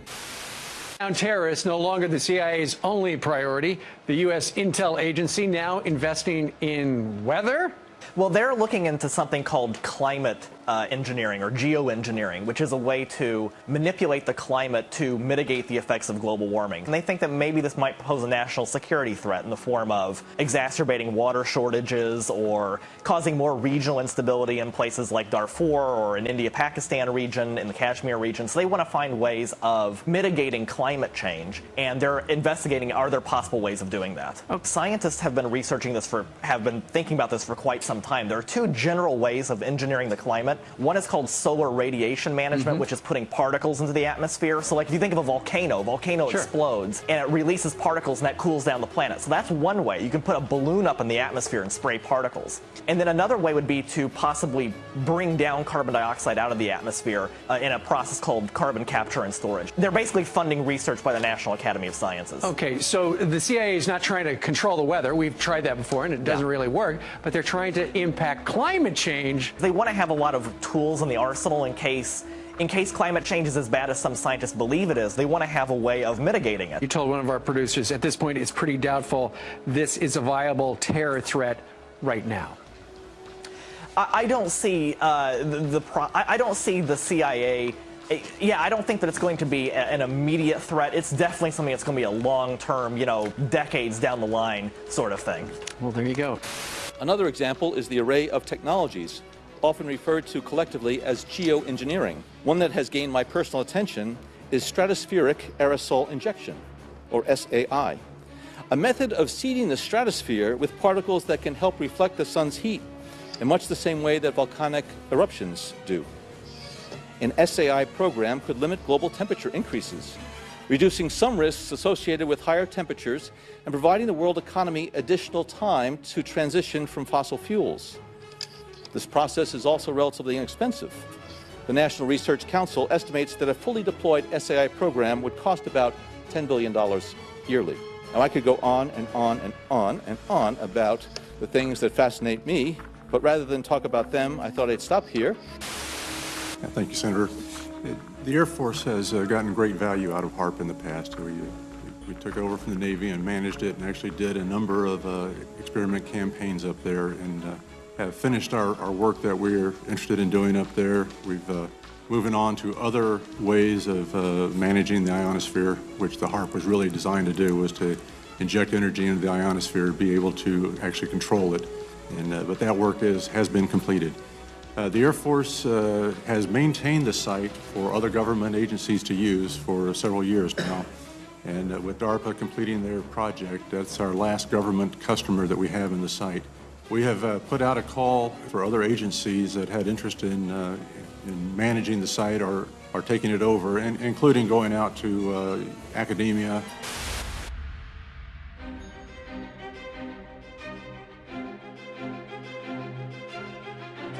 Now, terrorists no longer the CIA's only priority. The U.S. intel agency now investing in weather. Well, they're looking into something called climate uh, engineering or geoengineering, which is a way to manipulate the climate to mitigate the effects of global warming. And they think that maybe this might pose a national security threat in the form of exacerbating water shortages or causing more regional instability in places like Darfur or in India-Pakistan region, in the Kashmir region. So they want to find ways of mitigating climate change, and they're investigating are there possible ways of doing that. Scientists have been researching this for, have been thinking about this for quite some time. There are two general ways of engineering the climate. One is called solar radiation management, Mhm. which is putting particles into the atmosphere. So, like if you think of a volcano, volcano Sure. explodes and it releases particles and that cools down the planet. So that's one way. You can put a balloon up in the atmosphere and spray particles. And then another way would be to possibly bring down carbon dioxide out of the atmosphere uh, in a process called carbon capture and storage. They're basically funding research by the National Academy of Sciences. Okay, so the CIA is not trying to control the weather. We've tried that before and it doesn't really work, but they're trying to impact climate change. They want to have a lot of tools in the arsenal in case in case climate change is as bad as some scientists believe it is, they want to have a way of mitigating it. You told one of our producers at this point it's pretty doubtful this is a viable terror threat right now. I, I don't see uh, the, the pro- I, I don't see the CIA. eh, Yeah, I don't think that it's going to be a- an immediate threat. It's definitely something that's going to be a long-term, you know, decades down the line sort of thing. Well, there you go. Another example is the array of technologies, often referred to collectively as geoengineering. One that has gained my personal attention is stratospheric aerosol injection, or SAI, a method of seeding the stratosphere with particles that can help reflect the sun's heat in much the same way that volcanic eruptions do. An SAI program could limit global temperature increases, reducing some risks associated with higher temperatures and providing the world economy additional time to transition from fossil fuels. This process is also relatively inexpensive. The National Research Council estimates that a fully deployed SAI program would cost about $10 billion yearly. Now, I could go on and on and on and on about the things that fascinate me, but rather than talk about them, I thought I'd stop here. Yeah, Thank you, Senator. The Air Force has uh, gotten great value out of HAARP in the past. We, we took over from the Navy and managed it and actually did a number of uh, experiment campaigns up there and uh, have finished our, our work that we're interested in doing up there. We've uh, moving on to other ways of uh, managing the ionosphere, which the HAARP was really designed to do, was to inject energy into the ionosphere, be able to actually control it. And, uh, but that work is, has been completed. Uh, the Air Force uh, has maintained the site for other government agencies to use for several years now. And uh, with DARPA completing their project, that's our last government customer that we have in the site. We have uh, put out a call for other agencies that had interest in, uh, in managing the site or, or taking it over, and, including going out to uh, academia.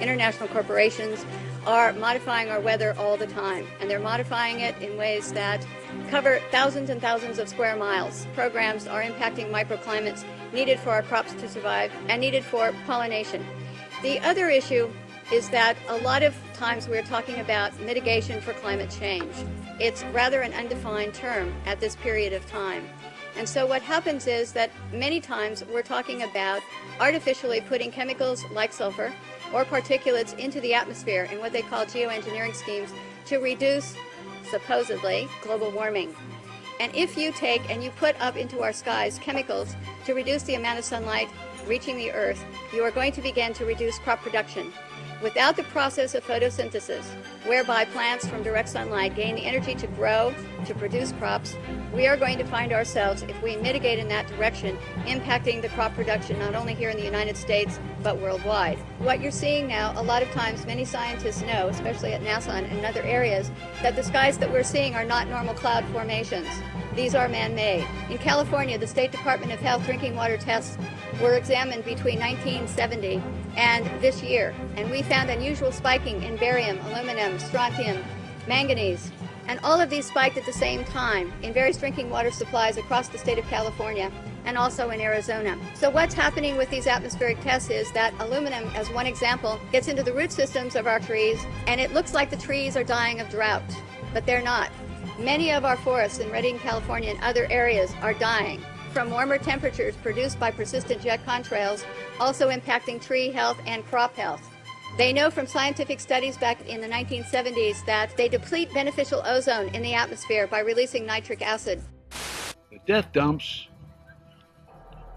international corporations are modifying our weather all the time, and they're modifying it in ways that cover thousands and thousands of square miles. Programs are impacting microclimates needed for our crops to survive and needed for pollination. The other issue is that a lot of times we're talking about mitigation for climate change. It's rather an undefined term at this period of time. And so what happens is that many times we're talking about artificially putting chemicals like sulfur or particulates into the atmosphere in what they call geoengineering schemes to reduce, supposedly, global warming. And if you take and you put up into our skies chemicals to reduce the amount of sunlight reaching the earth, you are going to begin to reduce crop production. Without the process of photosynthesis, whereby plants from direct sunlight gain the energy to grow, to produce crops, we are going to find ourselves, if we mitigate in that direction, impacting the crop production not only here in the United States, but worldwide. What you're seeing now, a lot of times many scientists know, especially at NASA and in other areas, that the skies that we're seeing are not normal cloud formations. These are man-made. In California, the State Department of Health drinking water tests were examined between 1970 and this year, and we found unusual spiking in barium, aluminum, strontium, manganese, and all of these spiked at the same time in various drinking water supplies across the state of California and also in Arizona. So what's happening with these atmospheric tests is that aluminum, as one example, gets into the root systems of our trees, and it looks like the trees are dying of drought, but they're not. Many of our forests in Redding, California and other areas are dying from warmer temperatures produced by persistent jet contrails, also impacting tree health and crop health. They know from scientific studies back in the 1970s that they deplete beneficial ozone in the atmosphere by releasing nitric acid. The death dumps,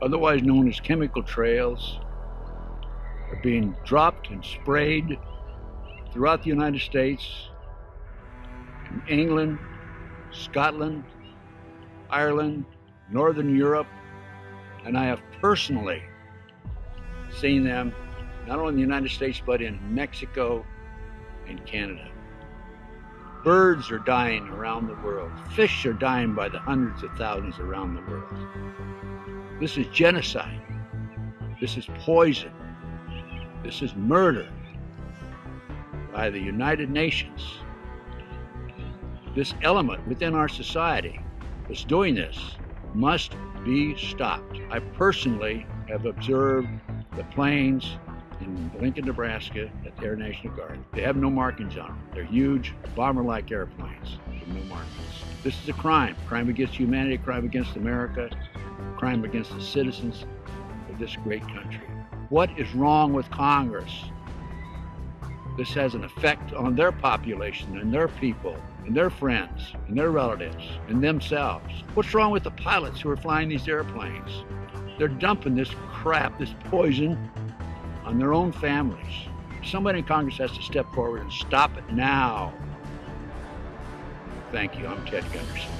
otherwise known as chemical trails, are being dropped and sprayed throughout the United States, in England, Scotland, Ireland, Northern Europe, and I have personally seen them not only in the United States but in Mexico and Canada. Birds are dying around the world. Fish are dying by the hundreds of thousands around the world. This is genocide. This is poison. This is murder by the United Nations. This element within our society that's doing this must be stopped. I personally have observed the planes in Lincoln, Nebraska at the Air National Guard. They have no markings on them. They're huge, bomber-like airplanes with no markings. This is a crime. Crime against humanity, crime against America, crime against the citizens of this great country. What is wrong with Congress? This has an effect on their population and their people and their friends and their relatives and themselves. What's wrong with the pilots who are flying these airplanes? They're dumping this crap, this poison, on their own families. Somebody in Congress has to step forward and stop it now. Thank you. I'm Ted Gunderson.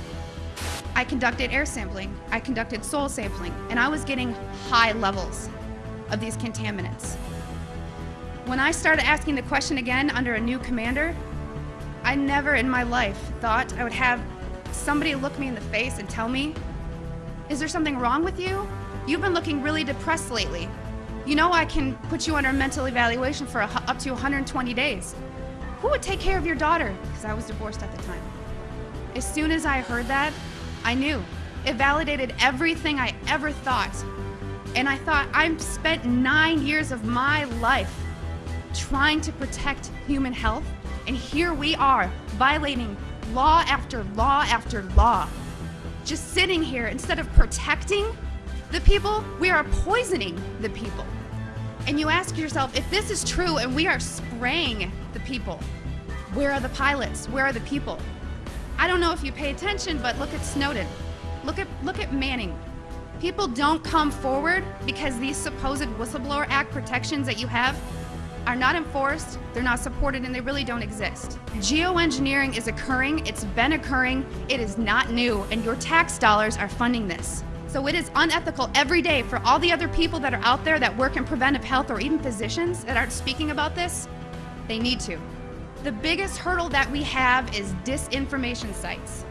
I conducted air sampling, I conducted soil sampling, and I was getting high levels of these contaminants. When I started asking the question again under a new commander, I never in my life thought I would have somebody look me in the face and tell me, is there something wrong with you? You've been looking really depressed lately. You know I can put you under a mental evaluation for a, up to 120 days. Who would take care of your daughter? Because I was divorced at the time. As soon as I heard that, I knew. It validated everything I ever thought. And I thought, I've spent nine years of my life trying to protect human health, and here we are, violating law after law after law. Just sitting here, instead of protecting the people, we are poisoning the people. And you ask yourself, if this is true and we are spraying the people, where are the pilots? Where are the people? I don't know if you pay attention, but look at Snowden. Look at, look at Manning. People don't come forward because these supposed Whistleblower Act protections that you have, are not enforced, they're not supported, and they really don't exist. Geoengineering is occurring, it's been occurring, it is not new, and your tax dollars are funding this. So it is unethical every day for all the other people that are out there that work in preventive health or even physicians that aren't speaking about this. They need to. The biggest hurdle that we have is disinformation sites.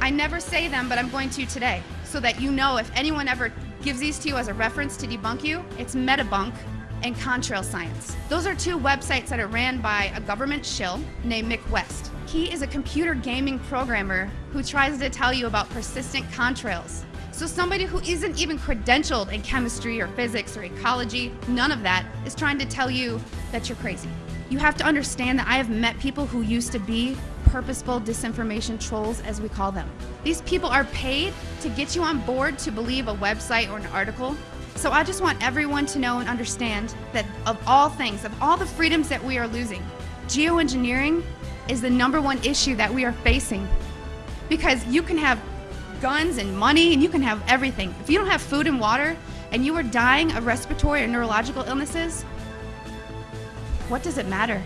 I never say them, but I'm going to today so that you know if anyone ever gives these to you as a reference to debunk you, it's Metabunk and Contrail Science. Those are two websites that are ran by a government shill named Mick West. He is a computer gaming programmer who tries to tell you about persistent contrails. So somebody who isn't even credentialed in chemistry or physics or ecology, none of that, is trying to tell you that you're crazy. You have to understand that I have met people who used to be purposeful disinformation trolls, as we call them. These people are paid to get you on board to believe a website or an article. So I just want everyone to know and understand that of all things, of all the freedoms that we are losing, geoengineering is the number one issue that we are facing. Because you can have guns and money and you can have everything. If you don't have food and water and you are dying of respiratory or neurological illnesses, what does it matter?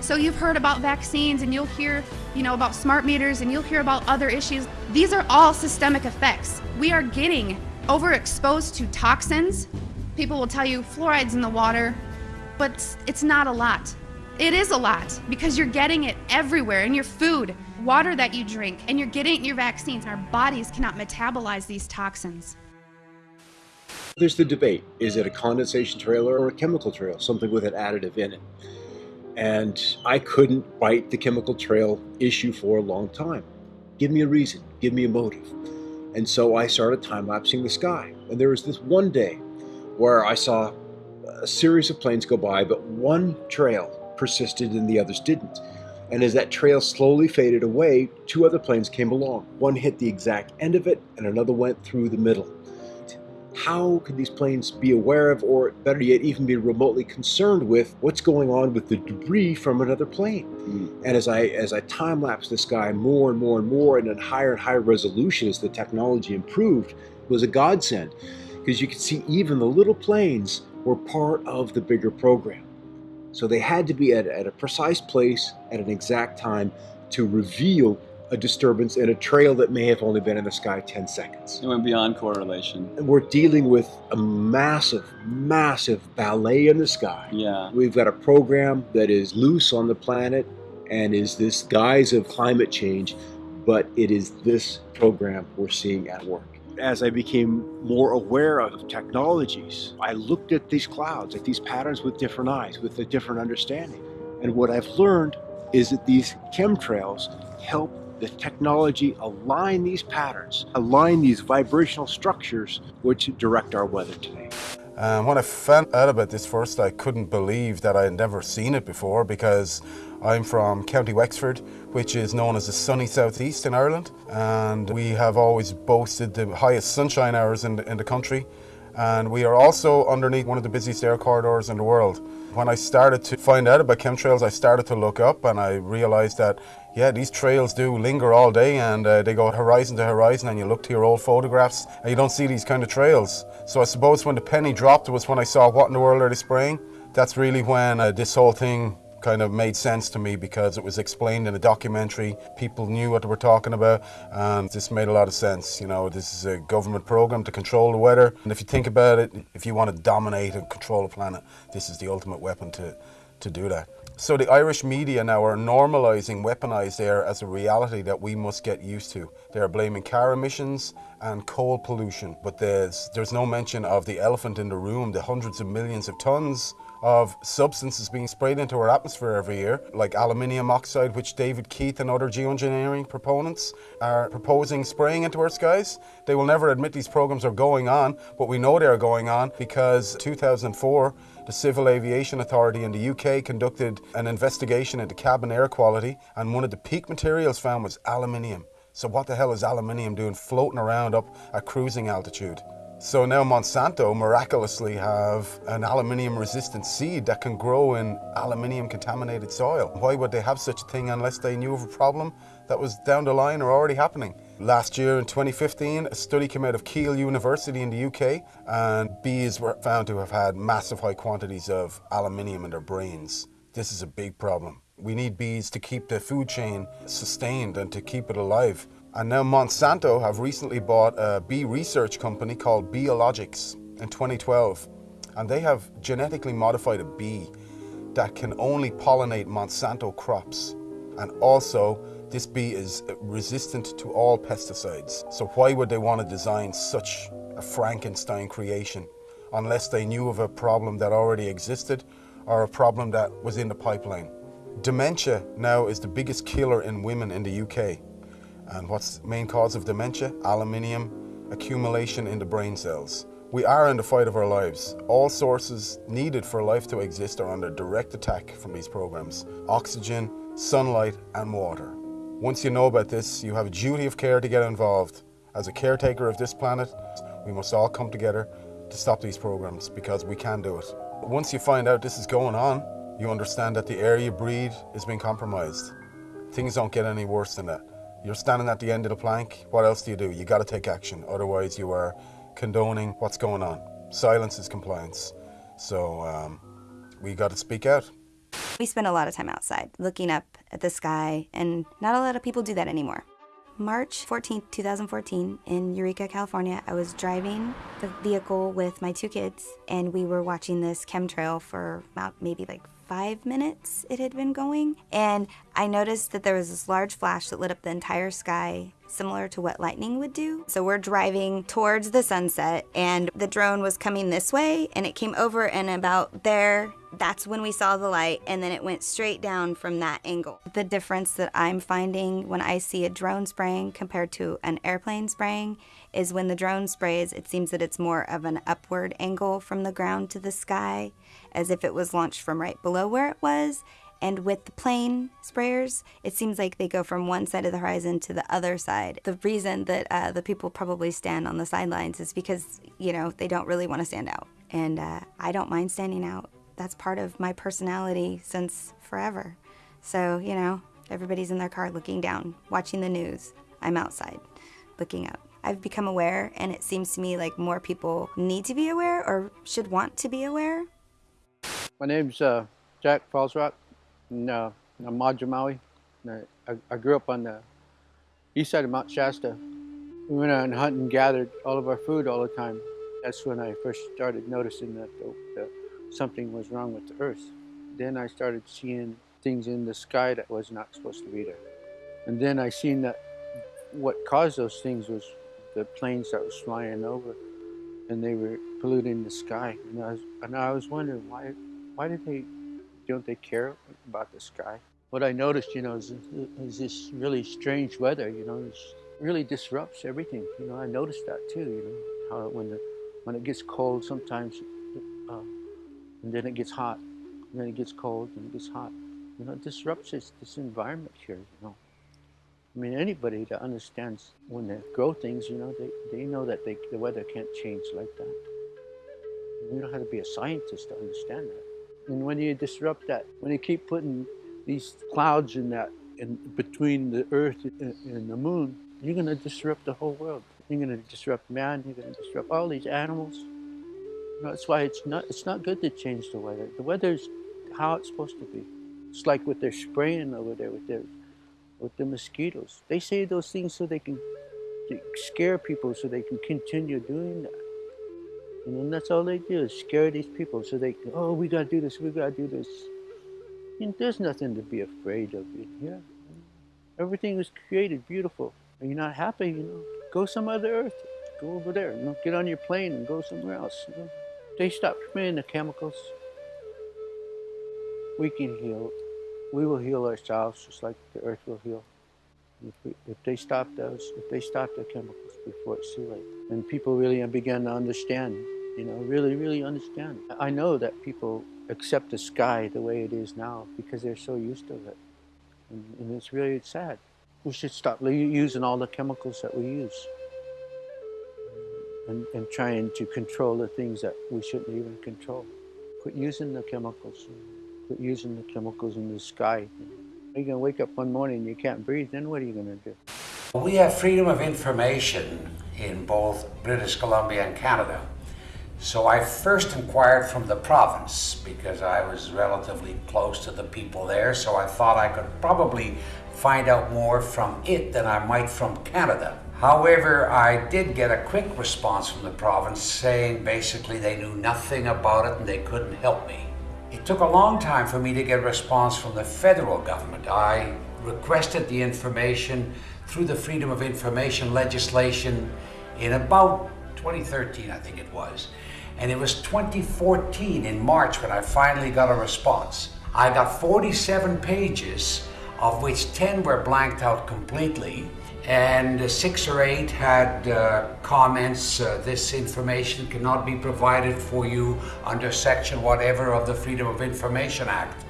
So you've heard about vaccines and you'll hear, you know, about smart meters and you'll hear about other issues. These are all systemic effects. We are getting overexposed to toxins. People will tell you fluoride's in the water, but it's not a lot. It is a lot because you're getting it everywhere in your food, water that you drink, and you're getting it in your vaccines. Our bodies cannot metabolize these toxins. There's the debate. Is it a condensation trail or a chemical trail, something with an additive in it? And I couldn't bite the chemical trail issue for a long time. Give me a reason, give me a motive. And so I started time lapsing the sky. And there was this one day where I saw a series of planes go by, but one trail persisted and the others didn't. And as that trail slowly faded away, two other planes came along. One hit the exact end of it, and another went through the middle. How could these planes be aware of, or better yet, even be remotely concerned with what's going on with the debris from another plane? Mm. And as I as I time lapse this guy more and more and more, and at higher and higher resolution as the technology improved, it was a godsend because you could see even the little planes were part of the bigger program. So they had to be at, at a precise place at an exact time to reveal a disturbance in a trail that may have only been in the sky 10 seconds. It went beyond correlation. And we're dealing with a massive, massive ballet in the sky. Yeah. We've got a program that is loose on the planet and is this guise of climate change, but it is this program we're seeing at work as I became more aware of technologies, I looked at these clouds, at these patterns with different eyes, with a different understanding. And what I've learned is that these chemtrails help the technology align these patterns, align these vibrational structures which direct our weather today. Um, when I found out about this first, I couldn't believe that I had never seen it before because I'm from County Wexford, which is known as the sunny southeast in Ireland, and we have always boasted the highest sunshine hours in the, in the country, and we are also underneath one of the busiest air corridors in the world. When I started to find out about chemtrails, I started to look up and I realized that, yeah, these trails do linger all day and uh, they go horizon to horizon and you look to your old photographs and you don't see these kind of trails. So I suppose when the penny dropped was when I saw what in the world are they spraying. That's really when uh, this whole thing kind of made sense to me because it was explained in a documentary. People knew what they were talking about, and this made a lot of sense. You know, this is a government program to control the weather, and if you think about it, if you want to dominate and control the planet, this is the ultimate weapon to, to do that. So the Irish media now are normalising weaponised air as a reality that we must get used to. They are blaming car emissions and coal pollution, but there's, there's no mention of the elephant in the room, the hundreds of millions of tonnes of substances being sprayed into our atmosphere every year, like aluminium oxide, which David Keith and other geoengineering proponents are proposing spraying into our skies. They will never admit these programs are going on, but we know they are going on because 2004, the Civil Aviation Authority in the UK conducted an investigation into cabin air quality, and one of the peak materials found was aluminium. So what the hell is aluminium doing floating around up at cruising altitude? So now Monsanto miraculously have an aluminium resistant seed that can grow in aluminium contaminated soil. Why would they have such a thing unless they knew of a problem that was down the line are already happening. Last year in 2015, a study came out of Keele University in the UK, and bees were found to have had massive high quantities of aluminium in their brains. This is a big problem. We need bees to keep the food chain sustained and to keep it alive. And now Monsanto have recently bought a bee research company called Beeologics in 2012. And they have genetically modified a bee that can only pollinate Monsanto crops. And also, this bee is resistant to all pesticides. So why would they want to design such a Frankenstein creation unless they knew of a problem that already existed or a problem that was in the pipeline? Dementia now is the biggest killer in women in the UK. And what's the main cause of dementia? Aluminium accumulation in the brain cells. We are in the fight of our lives. All sources needed for life to exist are under direct attack from these programs. Oxygen, sunlight and water. Once you know about this, you have a duty of care to get involved. As a caretaker of this planet, we must all come together to stop these programs because we can do it. Once you find out this is going on, you understand that the air you breathe is being compromised. Things don't get any worse than that. You're standing at the end of the plank, what else do you do? You gotta take action, otherwise you are condoning what's going on. Silence is compliance. So um, we got to speak out. We spend a lot of time outside looking up at the sky, and not a lot of people do that anymore. March 14, 2014, in Eureka, California, I was driving the vehicle with my two kids, and we were watching this chemtrail for about maybe like five minutes it had been going. And I noticed that there was this large flash that lit up the entire sky, similar to what lightning would do. So we're driving towards the sunset, and the drone was coming this way, and it came over and about there. That's when we saw the light, and then it went straight down from that angle. The difference that I'm finding when I see a drone spraying compared to an airplane spraying is when the drone sprays, it seems that it's more of an upward angle from the ground to the sky as if it was launched from right below where it was. And with the plane sprayers, it seems like they go from one side of the horizon to the other side. The reason that uh, the people probably stand on the sidelines is because, you know, they don't really want to stand out. And uh, I don't mind standing out. That's part of my personality since forever. So, you know, everybody's in their car looking down, watching the news. I'm outside, looking up. I've become aware, and it seems to me like more people need to be aware or should want to be aware my name's uh, Jack Fallsrock, and uh, I'm Madra Maui. I, I, grew up on the east side of Mount Shasta. We went out and hunted and gathered all of our food all the time. That's when I first started noticing that, that something was wrong with the earth. Then I started seeing things in the sky that was not supposed to be there. And then I seen that what caused those things was the planes that was flying over and they were polluting the sky. And I was, and I was wondering why why did they, don't they care about the sky? What I noticed, you know, is, is this really strange weather, you know, it really disrupts everything. You know, I noticed that too, you know, how when, the, when it gets cold sometimes, uh, and then it gets hot, and then it gets cold, and it gets hot. You know, it disrupts this, this environment here, you know. I mean, anybody that understands when they grow things, you know, they, they know that they, the weather can't change like that. You don't have to be a scientist to understand that. And when you disrupt that, when you keep putting these clouds in that, in between the earth and the moon, you're going to disrupt the whole world. You're going to disrupt man, you're going to disrupt all these animals. You know, that's why it's not, it's not good to change the weather. The weather's how it's supposed to be. It's like what they're spraying over there with their, with the mosquitoes. They say those things so they can scare people so they can continue doing that. And that's all they do is scare these people so they can, oh, we got to do this, we got to do this. And there's nothing to be afraid of in here. Everything was created beautiful. Are you not happy? You know, go some other earth. Go over there. You know, get on your plane and go somewhere else. You know? They stop spraying the chemicals. We can heal. We will heal ourselves just like the earth will heal. If, we, if they stop those, if they stop the chemicals before it's too late, and people really begin to understand you know, really, really understand. I know that people accept the sky the way it is now because they're so used to it. And, and it's really sad. We should stop using all the chemicals that we use and, and trying to control the things that we shouldn't even control. Quit using the chemicals. Quit using the chemicals in the sky. You're going to wake up one morning and you can't breathe, then what are you going to do? We have freedom of information in both British Columbia and Canada. So I first inquired from the province because I was relatively close to the people there, so I thought I could probably find out more from it than I might from Canada. However, I did get a quick response from the province saying basically they knew nothing about it and they couldn't help me. It took a long time for me to get a response from the federal government. I requested the information through the Freedom of Information legislation in about 2013, I think it was. And it was 2014 in March when I finally got a response. I got 47 pages, of which 10 were blanked out completely, and six or eight had uh, comments, uh, this information cannot be provided for you under section whatever of the Freedom of Information Act.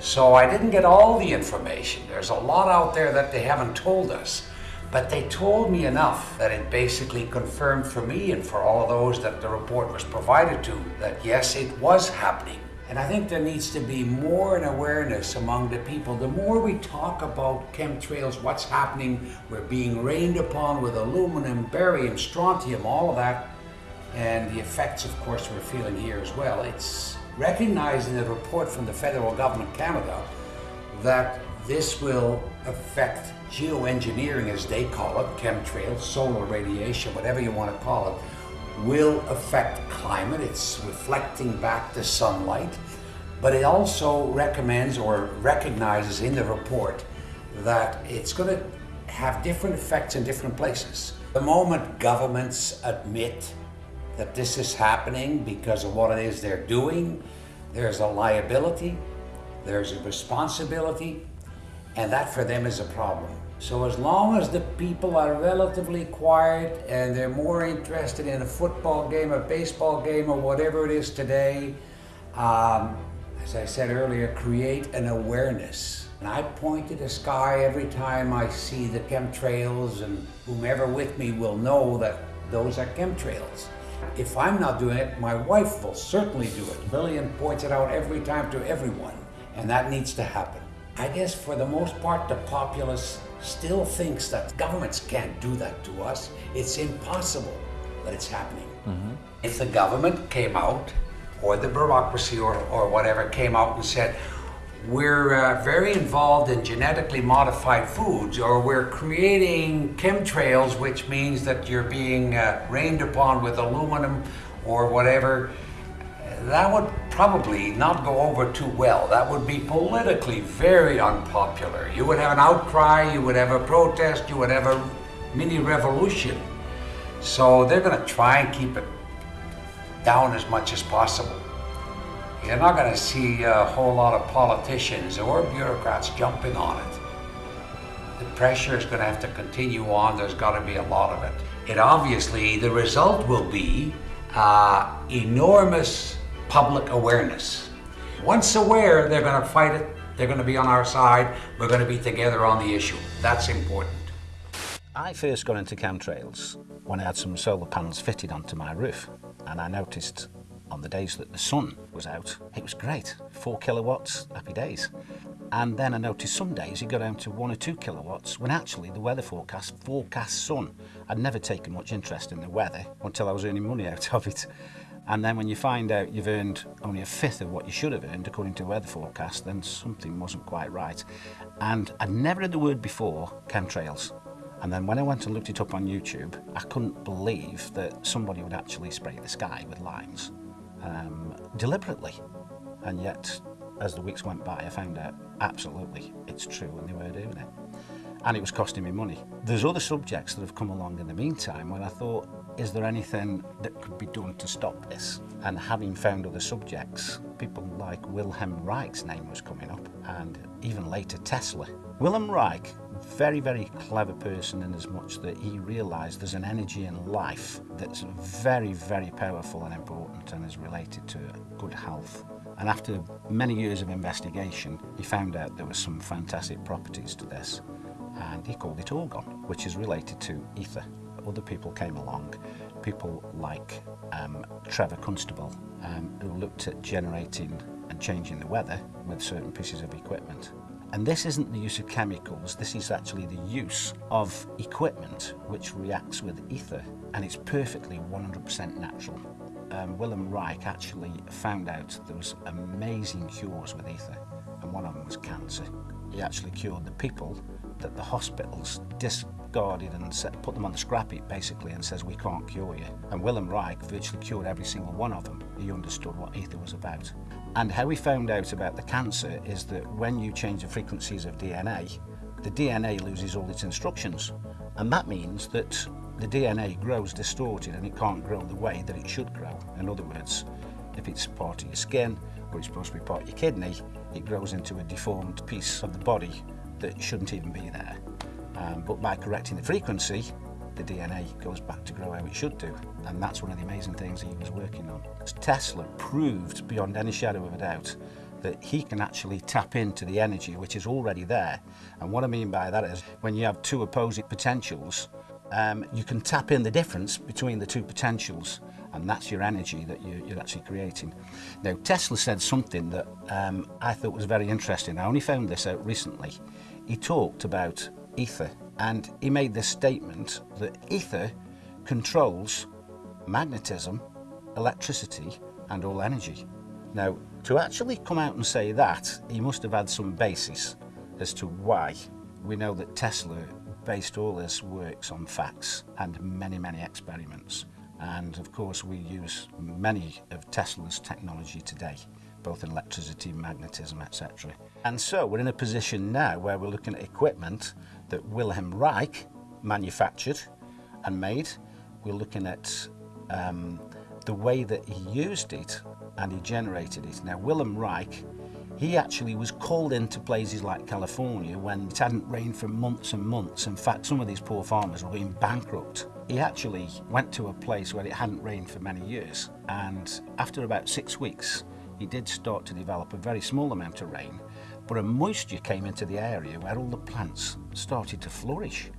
So I didn't get all the information. There's a lot out there that they haven't told us. But they told me enough that it basically confirmed for me and for all those that the report was provided to that yes, it was happening. And I think there needs to be more an awareness among the people. The more we talk about chemtrails, what's happening, we're being rained upon with aluminum, barium, strontium, all of that, and the effects, of course, we're feeling here as well. It's recognizing the report from the federal government of Canada that this will affect geoengineering, as they call it, chemtrails, solar radiation, whatever you want to call it, will affect climate. It's reflecting back the sunlight. But it also recommends or recognizes in the report that it's going to have different effects in different places. The moment governments admit that this is happening because of what it is they're doing, there's a liability, there's a responsibility, and that for them is a problem. So as long as the people are relatively quiet and they're more interested in a football game, a baseball game, or whatever it is today, um, as I said earlier, create an awareness. And I point to the sky every time I see the chemtrails and whomever with me will know that those are chemtrails. If I'm not doing it, my wife will certainly do it. Lillian points it out every time to everyone, and that needs to happen. I guess for the most part, the populace still thinks that governments can't do that to us. It's impossible that it's happening. Mm-hmm. If the government came out, or the bureaucracy, or, or whatever came out and said, we're uh, very involved in genetically modified foods, or we're creating chemtrails, which means that you're being uh, rained upon with aluminum or whatever that would probably not go over too well. That would be politically very unpopular. You would have an outcry, you would have a protest, you would have a mini revolution. So they're going to try and keep it down as much as possible. You're not going to see a whole lot of politicians or bureaucrats jumping on it. The pressure is going to have to continue on. There's got to be a lot of it. It obviously, the result will be uh, enormous public awareness. Once aware, they're going to fight it, they're going to be on our side, we're going to be together on the issue. That's important. I first got into chemtrails when I had some solar panels fitted onto my roof and I noticed on the days that the sun was out, it was great. Four kilowatts, happy days. And then I noticed some days it got down to one or two kilowatts when actually the weather forecast forecast sun. I'd never taken much interest in the weather until I was earning money out of it. And then when you find out you've earned only a fifth of what you should have earned according to weather forecast, then something wasn't quite right. And I'd never heard the word before, chemtrails. And then when I went and looked it up on YouTube, I couldn't believe that somebody would actually spray the sky with lines um, deliberately. And yet, as the weeks went by, I found out absolutely it's true and they were doing it. And it was costing me money. There's other subjects that have come along in the meantime when I thought, is there anything that could be done to stop this? And having found other subjects, people like Wilhelm Reich's name was coming up, and even later Tesla. Wilhelm Reich, very, very clever person in as much that he realised there's an energy in life that's very, very powerful and important and is related to good health. And after many years of investigation, he found out there were some fantastic properties to this, and he called it orgone, which is related to ether other people came along, people like um, Trevor Constable, um, who looked at generating and changing the weather with certain pieces of equipment. And this isn't the use of chemicals, this is actually the use of equipment which reacts with ether, and it's perfectly 100% natural. Um, Wilhelm Reich actually found out there was amazing cures with ether, and one of them was cancer. He actually cured the people that the hospitals discarded and set, put them on the scrap heap basically and says we can't cure you. And Wilhelm Reich virtually cured every single one of them. He understood what ether was about. And how we found out about the cancer is that when you change the frequencies of DNA, the DNA loses all its instructions. And that means that the DNA grows distorted and it can't grow the way that it should grow. In other words, if it's part of your skin or it's supposed to be part of your kidney, it grows into a deformed piece of the body that shouldn't even be there. Um, but by correcting the frequency, the DNA goes back to grow how it should do. And that's one of the amazing things he was working on. Tesla proved beyond any shadow of a doubt that he can actually tap into the energy which is already there. And what I mean by that is when you have two opposing potentials, um, you can tap in the difference between the two potentials and that's your energy that you, you're actually creating. Now Tesla said something that um, I thought was very interesting. I only found this out recently. He talked about ether and he made this statement that ether controls magnetism, electricity, and all energy. Now, to actually come out and say that, he must have had some basis as to why. We know that Tesla based all his works on facts and many, many experiments. And of course, we use many of Tesla's technology today, both in electricity, magnetism, etc. And so we're in a position now where we're looking at equipment that Wilhelm Reich manufactured and made. We're looking at um, the way that he used it and he generated it. Now, Wilhelm Reich, he actually was called into places like California when it hadn't rained for months and months. In fact, some of these poor farmers were going bankrupt. He actually went to a place where it hadn't rained for many years, and after about six weeks, he did start to develop a very small amount of rain, but a moisture came into the area where all the plants started to flourish.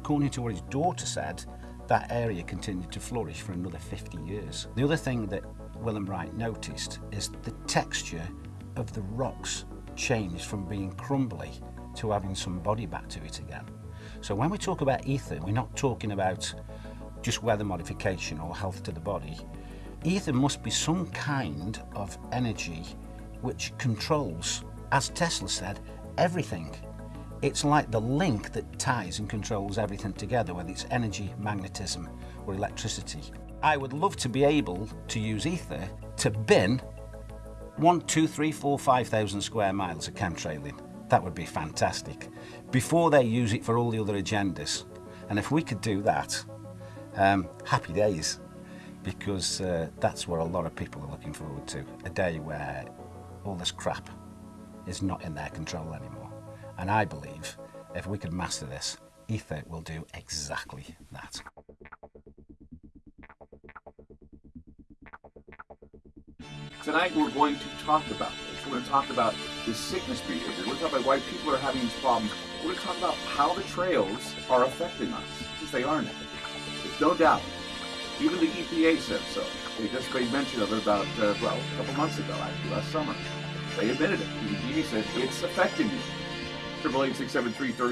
According to what his daughter said, that area continued to flourish for another 50 years. The other thing that Wilhelm Reich noticed is the texture of the rocks changed from being crumbly to having some body back to it again. So when we talk about ether, we're not talking about just weather modification or health to the body. Ether must be some kind of energy which controls as Tesla said, everything. It's like the link that ties and controls everything together, whether it's energy, magnetism, or electricity. I would love to be able to use ether to bin one, two, three, four, five thousand square miles of chemtrailing. That would be fantastic. Before they use it for all the other agendas. And if we could do that, um, happy days. Because uh, that's what a lot of people are looking forward to. A day where all this crap is not in their control anymore. And I believe if we could master this, ether will do exactly that. Tonight we're going to talk about this. We're going to talk about the sickness behavior. We're going to talk about why people are having these problems. We're going to talk about how the trails are affecting us, because they are now. There's no doubt. Even the EPA said so. They just made mention of it about, uh, well, a couple months ago, actually, last summer. They admitted it. The said it's affecting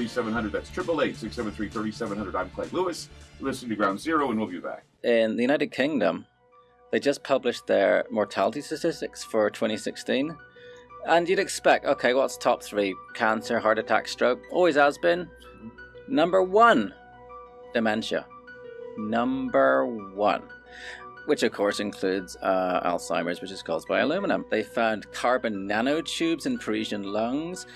seven hundred. That's triple eight six seven three thirty seven hundred. I'm Clyde Lewis. Listening to Ground Zero, and we'll be back. In the United Kingdom, they just published their mortality statistics for 2016. And you'd expect, okay, what's top three? Cancer, heart attack, stroke. Always has been. Number one, dementia. Number one which of course includes uh, Alzheimer's, which is caused by aluminum. They found carbon nanotubes in Parisian lungs.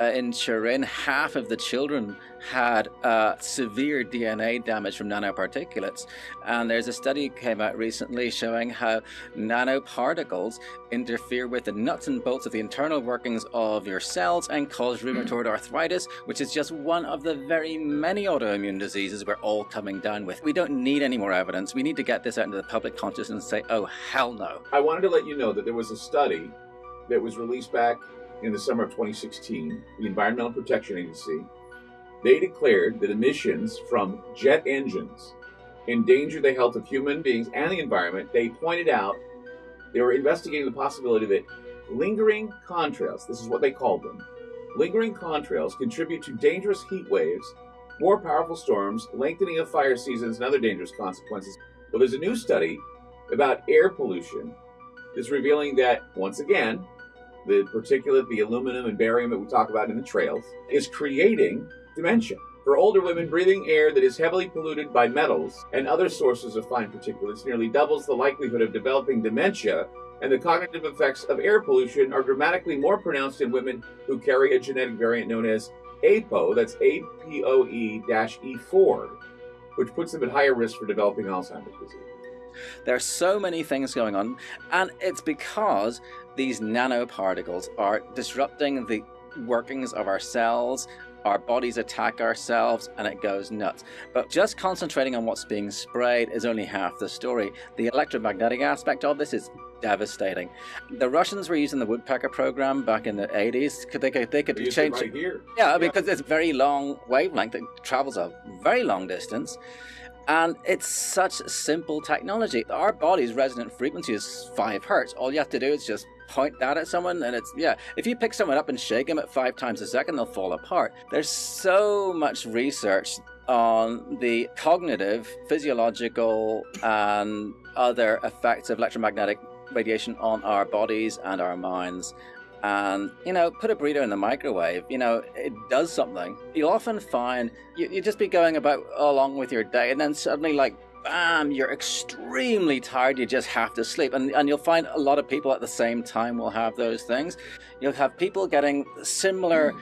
Uh, in Turin, half of the children had uh, severe DNA damage from nanoparticulates. And there's a study came out recently showing how nanoparticles interfere with the nuts and bolts of the internal workings of your cells and cause rheumatoid arthritis, which is just one of the very many autoimmune diseases we're all coming down with. We don't need any more evidence. We need to get this out into the public consciousness and say, oh, hell no. I wanted to let you know that there was a study that was released back in the summer of 2016, the Environmental Protection Agency they declared that emissions from jet engines endanger the health of human beings and the environment. They pointed out they were investigating the possibility that lingering contrails, this is what they called them, lingering contrails contribute to dangerous heat waves, more powerful storms, lengthening of fire seasons, and other dangerous consequences. Well, there's a new study about air pollution that's revealing that, once again, the particulate, the aluminum and barium that we talk about in the trails, is creating dementia. For older women, breathing air that is heavily polluted by metals and other sources of fine particulates nearly doubles the likelihood of developing dementia, and the cognitive effects of air pollution are dramatically more pronounced in women who carry a genetic variant known as APO, that's APOE-E4, which puts them at higher risk for developing Alzheimer's disease. There are so many things going on, and it's because these nanoparticles are disrupting the workings of our cells, our bodies attack ourselves and it goes nuts. But just concentrating on what's being sprayed is only half the story. The electromagnetic aspect of this is devastating. The Russians were using the woodpecker program back in the 80s. Could they could, they could use it change right here. Yeah, because it's very long wavelength. It travels a very long distance. And it's such simple technology. Our body's resonant frequency is 5 hertz. All you have to do is just point that at someone and it's yeah if you pick someone up and shake them at five times a second they'll fall apart. There's so much research on the cognitive physiological and other effects of electromagnetic radiation on our bodies and our minds. And you know put a burrito in the microwave you know it does something. You'll often find you, you just be going about along with your day and then suddenly like bam you're extremely tired you just have to sleep and, and you'll find a lot of people at the same time will have those things you'll have people getting similar hmm.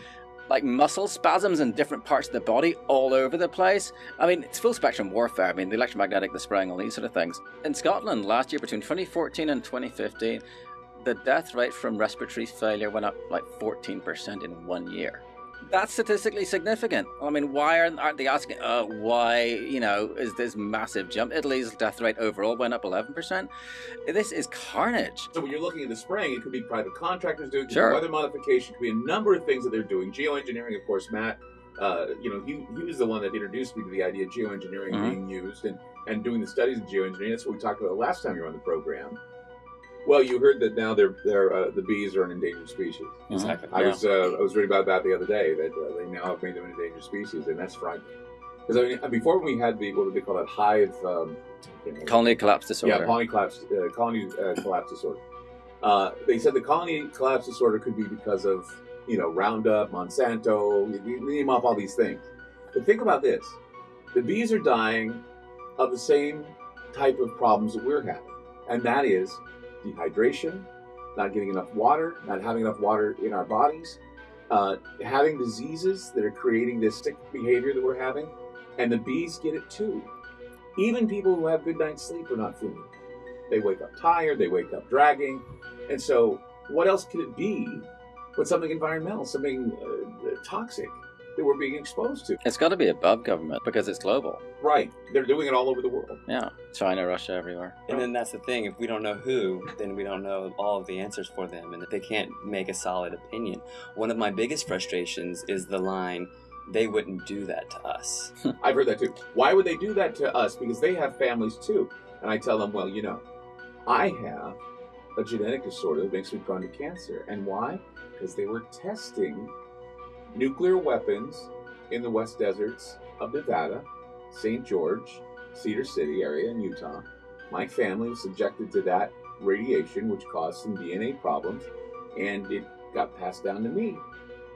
like muscle spasms in different parts of the body all over the place. I mean, it's full spectrum warfare. I mean, the electromagnetic, the spraying, all these sort of things. In Scotland last year, between 2014 and 2015, the death rate from respiratory failure went up like 14% in one year. That's statistically significant. I mean, why aren't, aren't they asking, uh, why, you know, is this massive jump? Italy's death rate overall went up 11%. This is carnage. So when you're looking at the spraying, it could be private contractors doing, it could be Sure. weather modification, it could be a number of things that they're doing. Geoengineering, of course, Matt, uh, you know, he, he was the one that introduced me to the idea of geoengineering Mhm. being used and, and doing the studies in geoengineering. That's what we talked about last time you were on the program. Well, you heard that now they're, they're uh, the bees are an endangered species. Exactly, I yeah. was uh, I was reading about that the other day that uh, they now have made them an endangered species, and that's frightening. Because I mean, before we had the what do they call it hive um, you know, Colony collapse disorder. yeah, colony collapse, uh, colony uh, collapse disorder. Uh, they said the colony collapse disorder could be because of you know Roundup, Monsanto, name off all these things. But think about this: the bees are dying of the same type of problems that we're having, and that is dehydration, not getting enough water, not having enough water in our bodies, uh, having diseases that are creating this sick behavior that we're having, and the bees get it too. Even people who have good night's sleep are not feeling it. They wake up tired, they wake up dragging, and so what else could it be but something environmental, something uh, toxic that we're being exposed to? It's got to be above government because it's global. Right, they're doing it all over the world. Yeah, China, Russia, everywhere. And then that's the thing. If we don't know who, then we don't know all of the answers for them, and they can't make a solid opinion. One of my biggest frustrations is the line, "They wouldn't do that to us." I've heard that too. Why would they do that to us? Because they have families too. And I tell them, well, you know, I have a genetic disorder that makes me prone to cancer. And why? Because they were testing nuclear weapons in the West Deserts of Nevada, St. George, Cedar City area in Utah. My family was subjected to that radiation, which caused some DNA problems, and it got passed down to me.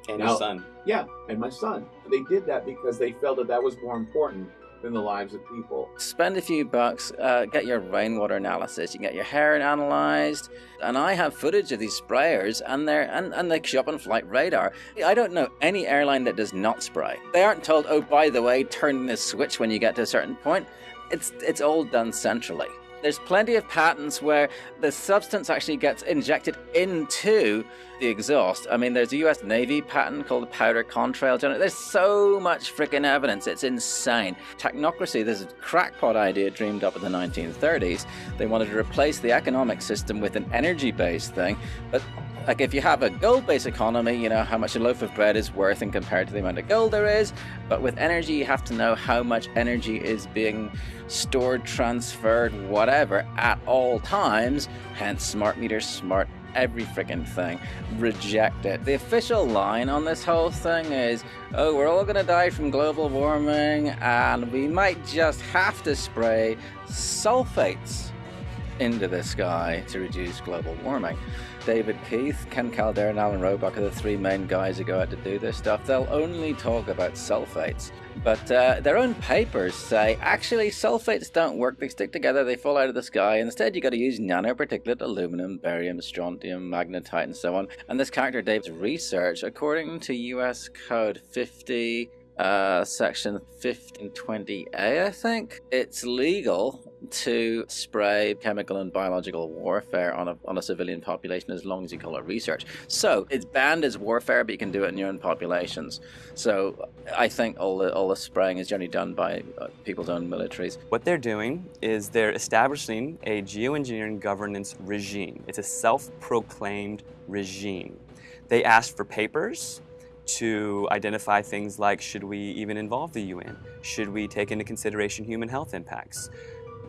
And your son. Yeah, and my son. They did that because they felt that that was more important than the lives of people. Spend a few bucks, uh, get your rainwater analysis, you can get your hair analyzed. And I have footage of these sprayers and they're and, and they show up on flight radar. I don't know any airline that does not spray. They aren't told, oh by the way, turn this switch when you get to a certain point. It's it's all done centrally. There's plenty of patents where the substance actually gets injected into the exhaust. I mean, there's a US Navy patent called the powder contrail. There's so much freaking evidence. It's insane. Technocracy, this crackpot idea dreamed up in the 1930s. They wanted to replace the economic system with an energy based thing. But like if you have a gold-based economy, you know how much a loaf of bread is worth in compared to the amount of gold there is. But with energy, you have to know how much energy is being stored, transferred, whatever, at all times. Hence, smart meters, smart every freaking thing, reject it. The official line on this whole thing is, oh, we're all gonna die from global warming and we might just have to spray sulfates into the sky to reduce global warming. David Keith, Ken Caldeira, and Alan Robock are the three main guys who go out to do this stuff. They'll only talk about sulfates. But uh, their own papers say actually sulfates don't work, they stick together, they fall out of the sky. Instead, you got to use nanoparticulate aluminum, barium, strontium, magnetite, and so on. And this character Dave's research, according to US Code 50, uh, section 1520A, I think, it's legal to spray chemical and biological warfare on a, on a civilian population as long as you call it research. So it's banned as warfare, but you can do it in your own populations. So I think all the, all the spraying is generally done by uh, people's own militaries. What they're doing is they're establishing a geoengineering governance regime. It's a self-proclaimed regime. They asked for papers to identify things like should we even involve the UN? Should we take into consideration human health impacts?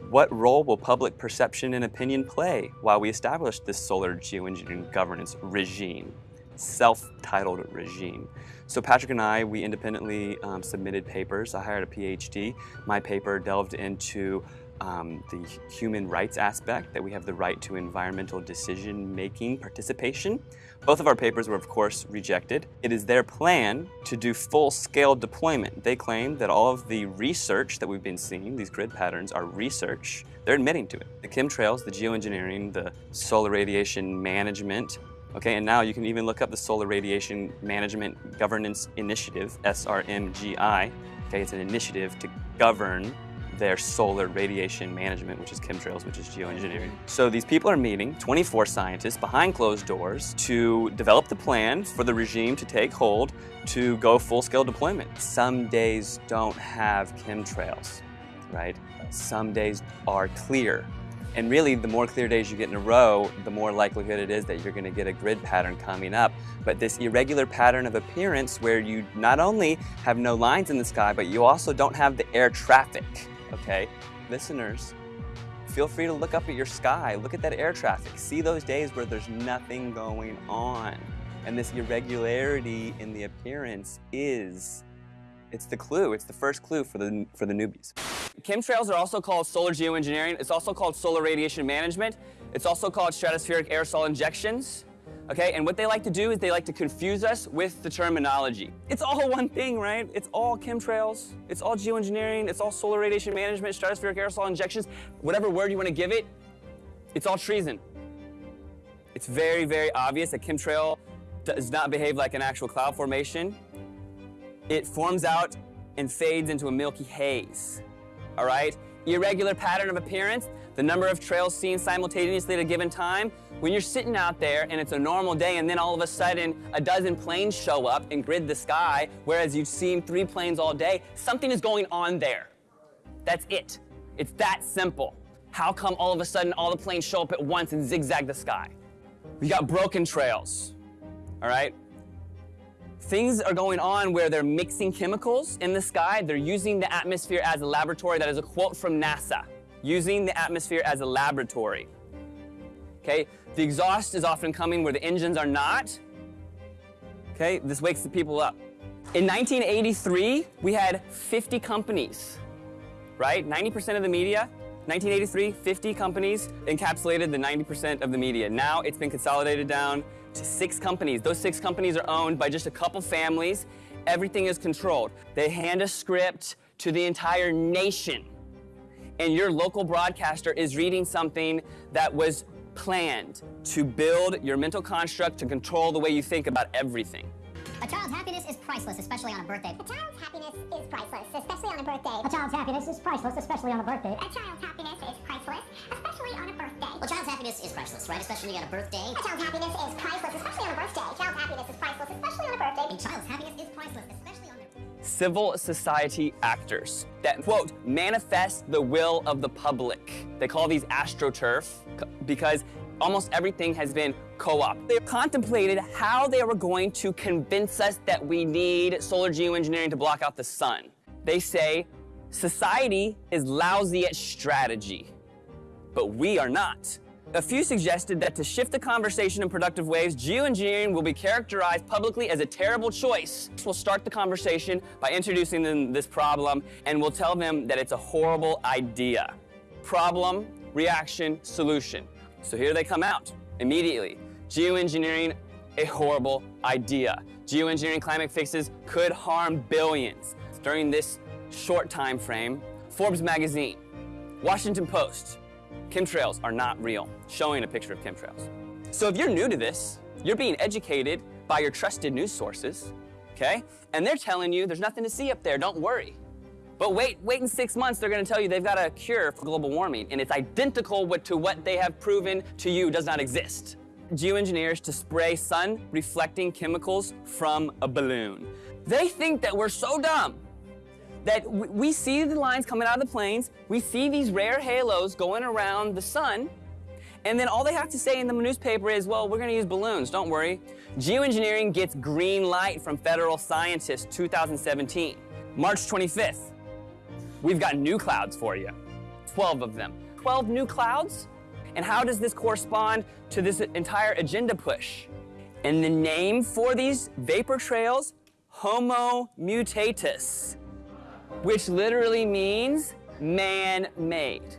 What role will public perception and opinion play while we establish this solar geoengineering governance regime, self-titled regime? So Patrick and I, we independently um, submitted papers. I hired a PhD. My paper delved into um, the human rights aspect, that we have the right to environmental decision-making participation. Both of our papers were, of course, rejected. It is their plan to do full-scale deployment. They claim that all of the research that we've been seeing, these grid patterns, are research. They're admitting to it. The chemtrails, the geoengineering, the solar radiation management, okay, and now you can even look up the Solar Radiation Management Governance Initiative, SRMGI. Okay, it's an initiative to govern their solar radiation management, which is chemtrails, which is geoengineering. So these people are meeting, 24 scientists behind closed doors, to develop the plan for the regime to take hold to go full-scale deployment. Some days don't have chemtrails, right? Some days are clear. And really, the more clear days you get in a row, the more likelihood it is that you're gonna get a grid pattern coming up. But this irregular pattern of appearance where you not only have no lines in the sky, but you also don't have the air traffic okay? Listeners, feel free to look up at your sky, look at that air traffic, see those days where there's nothing going on. And this irregularity in the appearance is, it's the clue, it's the first clue for the, for the newbies. Chemtrails are also called solar geoengineering. It's also called solar radiation management. It's also called stratospheric aerosol injections. Okay, and what they like to do is they like to confuse us with the terminology. It's all one thing, right? It's all chemtrails, it's all geoengineering, it's all solar radiation management, stratospheric aerosol injections, whatever word you want to give it, it's all treason. It's very, very obvious that chemtrail does not behave like an actual cloud formation. It forms out and fades into a milky haze, all right? Irregular pattern of appearance, the number of trails seen simultaneously at a given time, when you're sitting out there and it's a normal day and then all of a sudden a dozen planes show up and grid the sky, whereas you've seen three planes all day, something is going on there. That's it. It's that simple. How come all of a sudden all the planes show up at once and zigzag the sky? We got broken trails, all right? Things are going on where they're mixing chemicals in the sky. They're using the atmosphere as a laboratory. That is a quote from NASA. Using the atmosphere as a laboratory. Okay, the exhaust is often coming where the engines are not. Okay, this wakes the people up. In 1983, we had 50 companies, right? 90% of the media, 1983, 50 companies encapsulated the 90% of the media. Now it's been consolidated down to six companies. Those six companies are owned by just a couple families. Everything is controlled. They hand a script to the entire nation. And your local broadcaster is reading something that was planned to build your mental construct to control the way you think about everything. A child's happiness is priceless, especially on a birthday. A child's happiness is priceless, especially on a birthday. A child's happiness is priceless, especially on a birthday. A child's happiness is priceless, especially on a birthday. Well, child's happiness is priceless, right? Especially on a birthday. A child's happiness is priceless, especially on a birthday. A child's happiness is priceless, especially on a birthday. And child's happiness is priceless, especially on a civil society actors that, quote, manifest the will of the public. They call these astroturf because almost everything has been co-op. They contemplated how they were going to convince us that we need solar geoengineering to block out the sun. They say society is lousy at strategy, but we are not. A few suggested that to shift the conversation in productive ways, geoengineering will be characterized publicly as a terrible choice. We'll start the conversation by introducing them this problem and we'll tell them that it's a horrible idea. Problem, reaction, solution. So here they come out immediately. Geoengineering, a horrible idea. Geoengineering climate fixes could harm billions. During this short time frame, Forbes magazine, Washington Post, chemtrails are not real, showing a picture of chemtrails. So if you're new to this, you're being educated by your trusted news sources, okay? And they're telling you there's nothing to see up there, don't worry. But wait, wait in six months, they're gonna tell you they've got a cure for global warming, and it's identical to what they have proven to you does not exist. Geoengineers to spray sun-reflecting chemicals from a balloon. They think that we're so dumb that we see the lines coming out of the planes, we see these rare halos going around the sun, and then all they have to say in the newspaper is, well, we're gonna use balloons, don't worry. Geoengineering gets green light from federal scientists 2017. March 25th, we've got new clouds for you, 12 of them. 12 new clouds? And how does this correspond to this entire agenda push? And the name for these vapor trails, Homo mutatus which literally means man-made.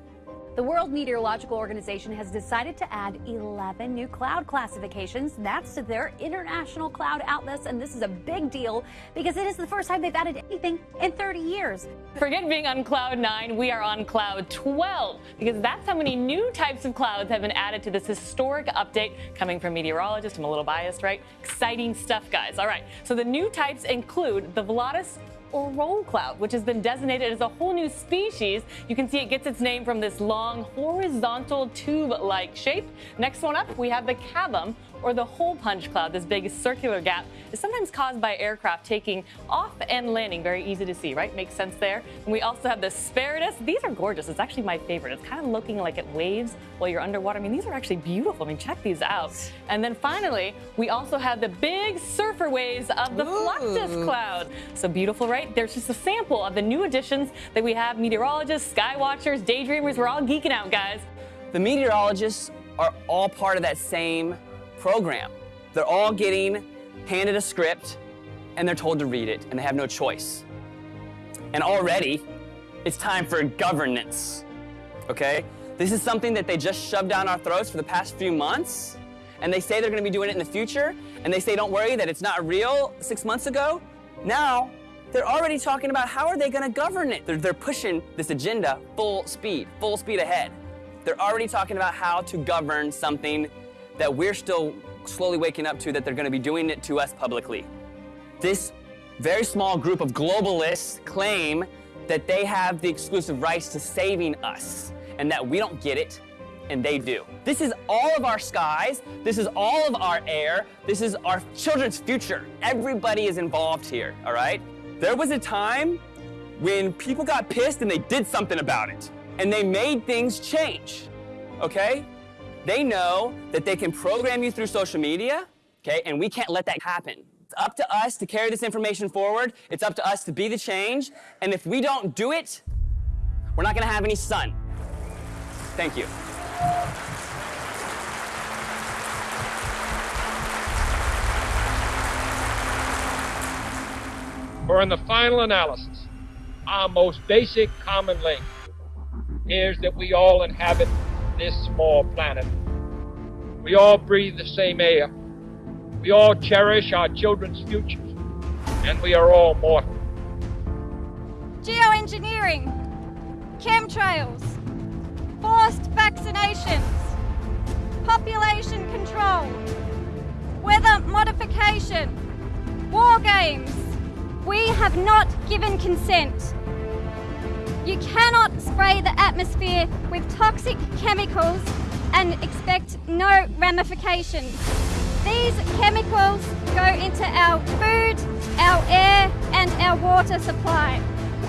The World Meteorological Organization has decided to add 11 new cloud classifications. That's to their international cloud atlas, and this is a big deal because it is the first time they've added anything in 30 years. Forget being on cloud 9, we are on cloud 12 because that's how many new types of clouds have been added to this historic update coming from meteorologists. I'm a little biased, right? Exciting stuff, guys. All right, so the new types include the Volutus or roll cloud, which has been designated as a whole new species. You can see it gets its name from this long horizontal tube-like shape. Next one up, we have the cavum, or the hole punch cloud, this big circular gap, is sometimes caused by aircraft taking off and landing. Very easy to see, right? Makes sense there. And we also have the Asperitas. These are gorgeous. It's actually my favorite. It's kind of looking like it waves while you're underwater. I mean, these are actually beautiful. I mean, check these out. And then finally, we also have the big surfer waves of the Ooh. Fluctus cloud. So beautiful, right? There's just a sample of the new additions that we have. Meteorologists, sky watchers, daydreamers, we're all geeking out, guys. The meteorologists are all part of that same program. They're all getting handed a script and they're told to read it and they have no choice. And already, it's time for governance, okay? This is something that they just shoved down our throats for the past few months and they say they're gonna be doing it in the future and they say don't worry that it's not real six months ago. Now, they're already talking about how are they gonna govern it. They're, they're pushing this agenda full speed, full speed ahead. They're already talking about how to govern something that we're still slowly waking up to that they're going to be doing it to us publicly. This very small group of globalists claim that they have the exclusive rights to saving us and that we don't get it and they do. This is all of our skies. This is all of our air. This is our children's future. Everybody is involved here, all right? There was a time when people got pissed and they did something about it and they made things change, okay? They know that they can program you through social media, okay, and we can't let that happen. It's up to us to carry this information forward. It's up to us to be the change. And if we don't do it, we're not going to have any sun. Thank you. For in the final analysis, our most basic common link is that we all inhabit this small planet. We all breathe the same air. We all cherish our children's futures. And we are all mortal. Geoengineering, chemtrails, forced vaccinations, population control, weather modification, war games. We have not given consent you cannot spray the atmosphere with toxic chemicals and expect no ramifications. These chemicals go into our food, our air and our water supply.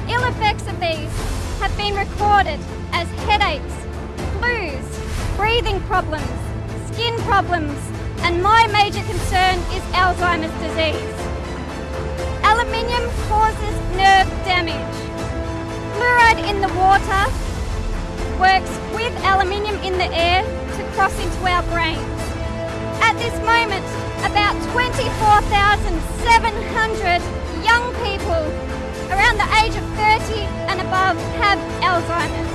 Ill effects of these have been recorded as headaches, flus, breathing problems, skin problems and my major concern is Alzheimer's disease. Aluminium causes nerve damage. Fluoride in the water works with aluminium in the air to cross into our brains. At this moment, about 24,700 young people around the age of 30 and above have Alzheimer's.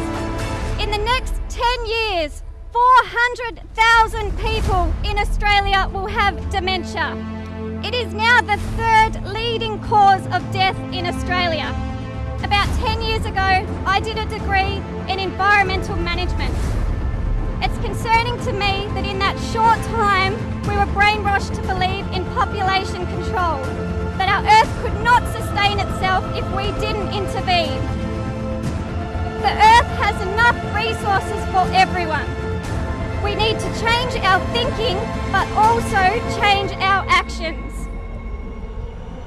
In the next 10 years, 400,000 people in Australia will have dementia. It is now the third leading cause of death in Australia. About 10 years ago, I did a degree in environmental management. It's concerning to me that in that short time, we were brainwashed to believe in population control, that our Earth could not sustain itself if we didn't intervene. The Earth has enough resources for everyone. We need to change our thinking, but also change our actions.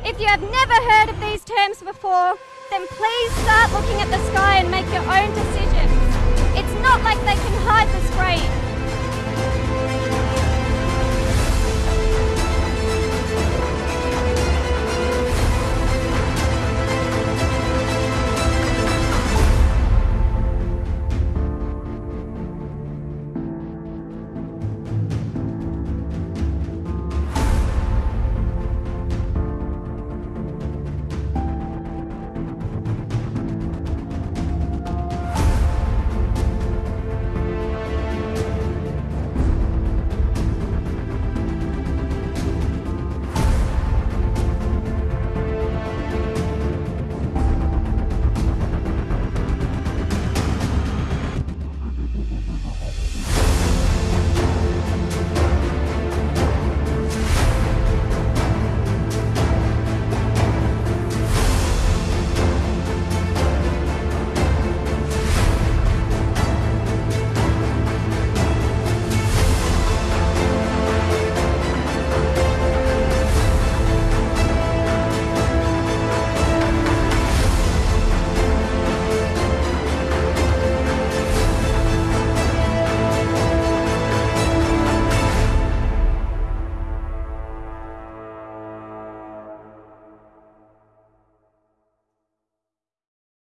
If you have never heard of these terms before, then please start looking at the sky and make your own decisions. It's not like they can hide the screen.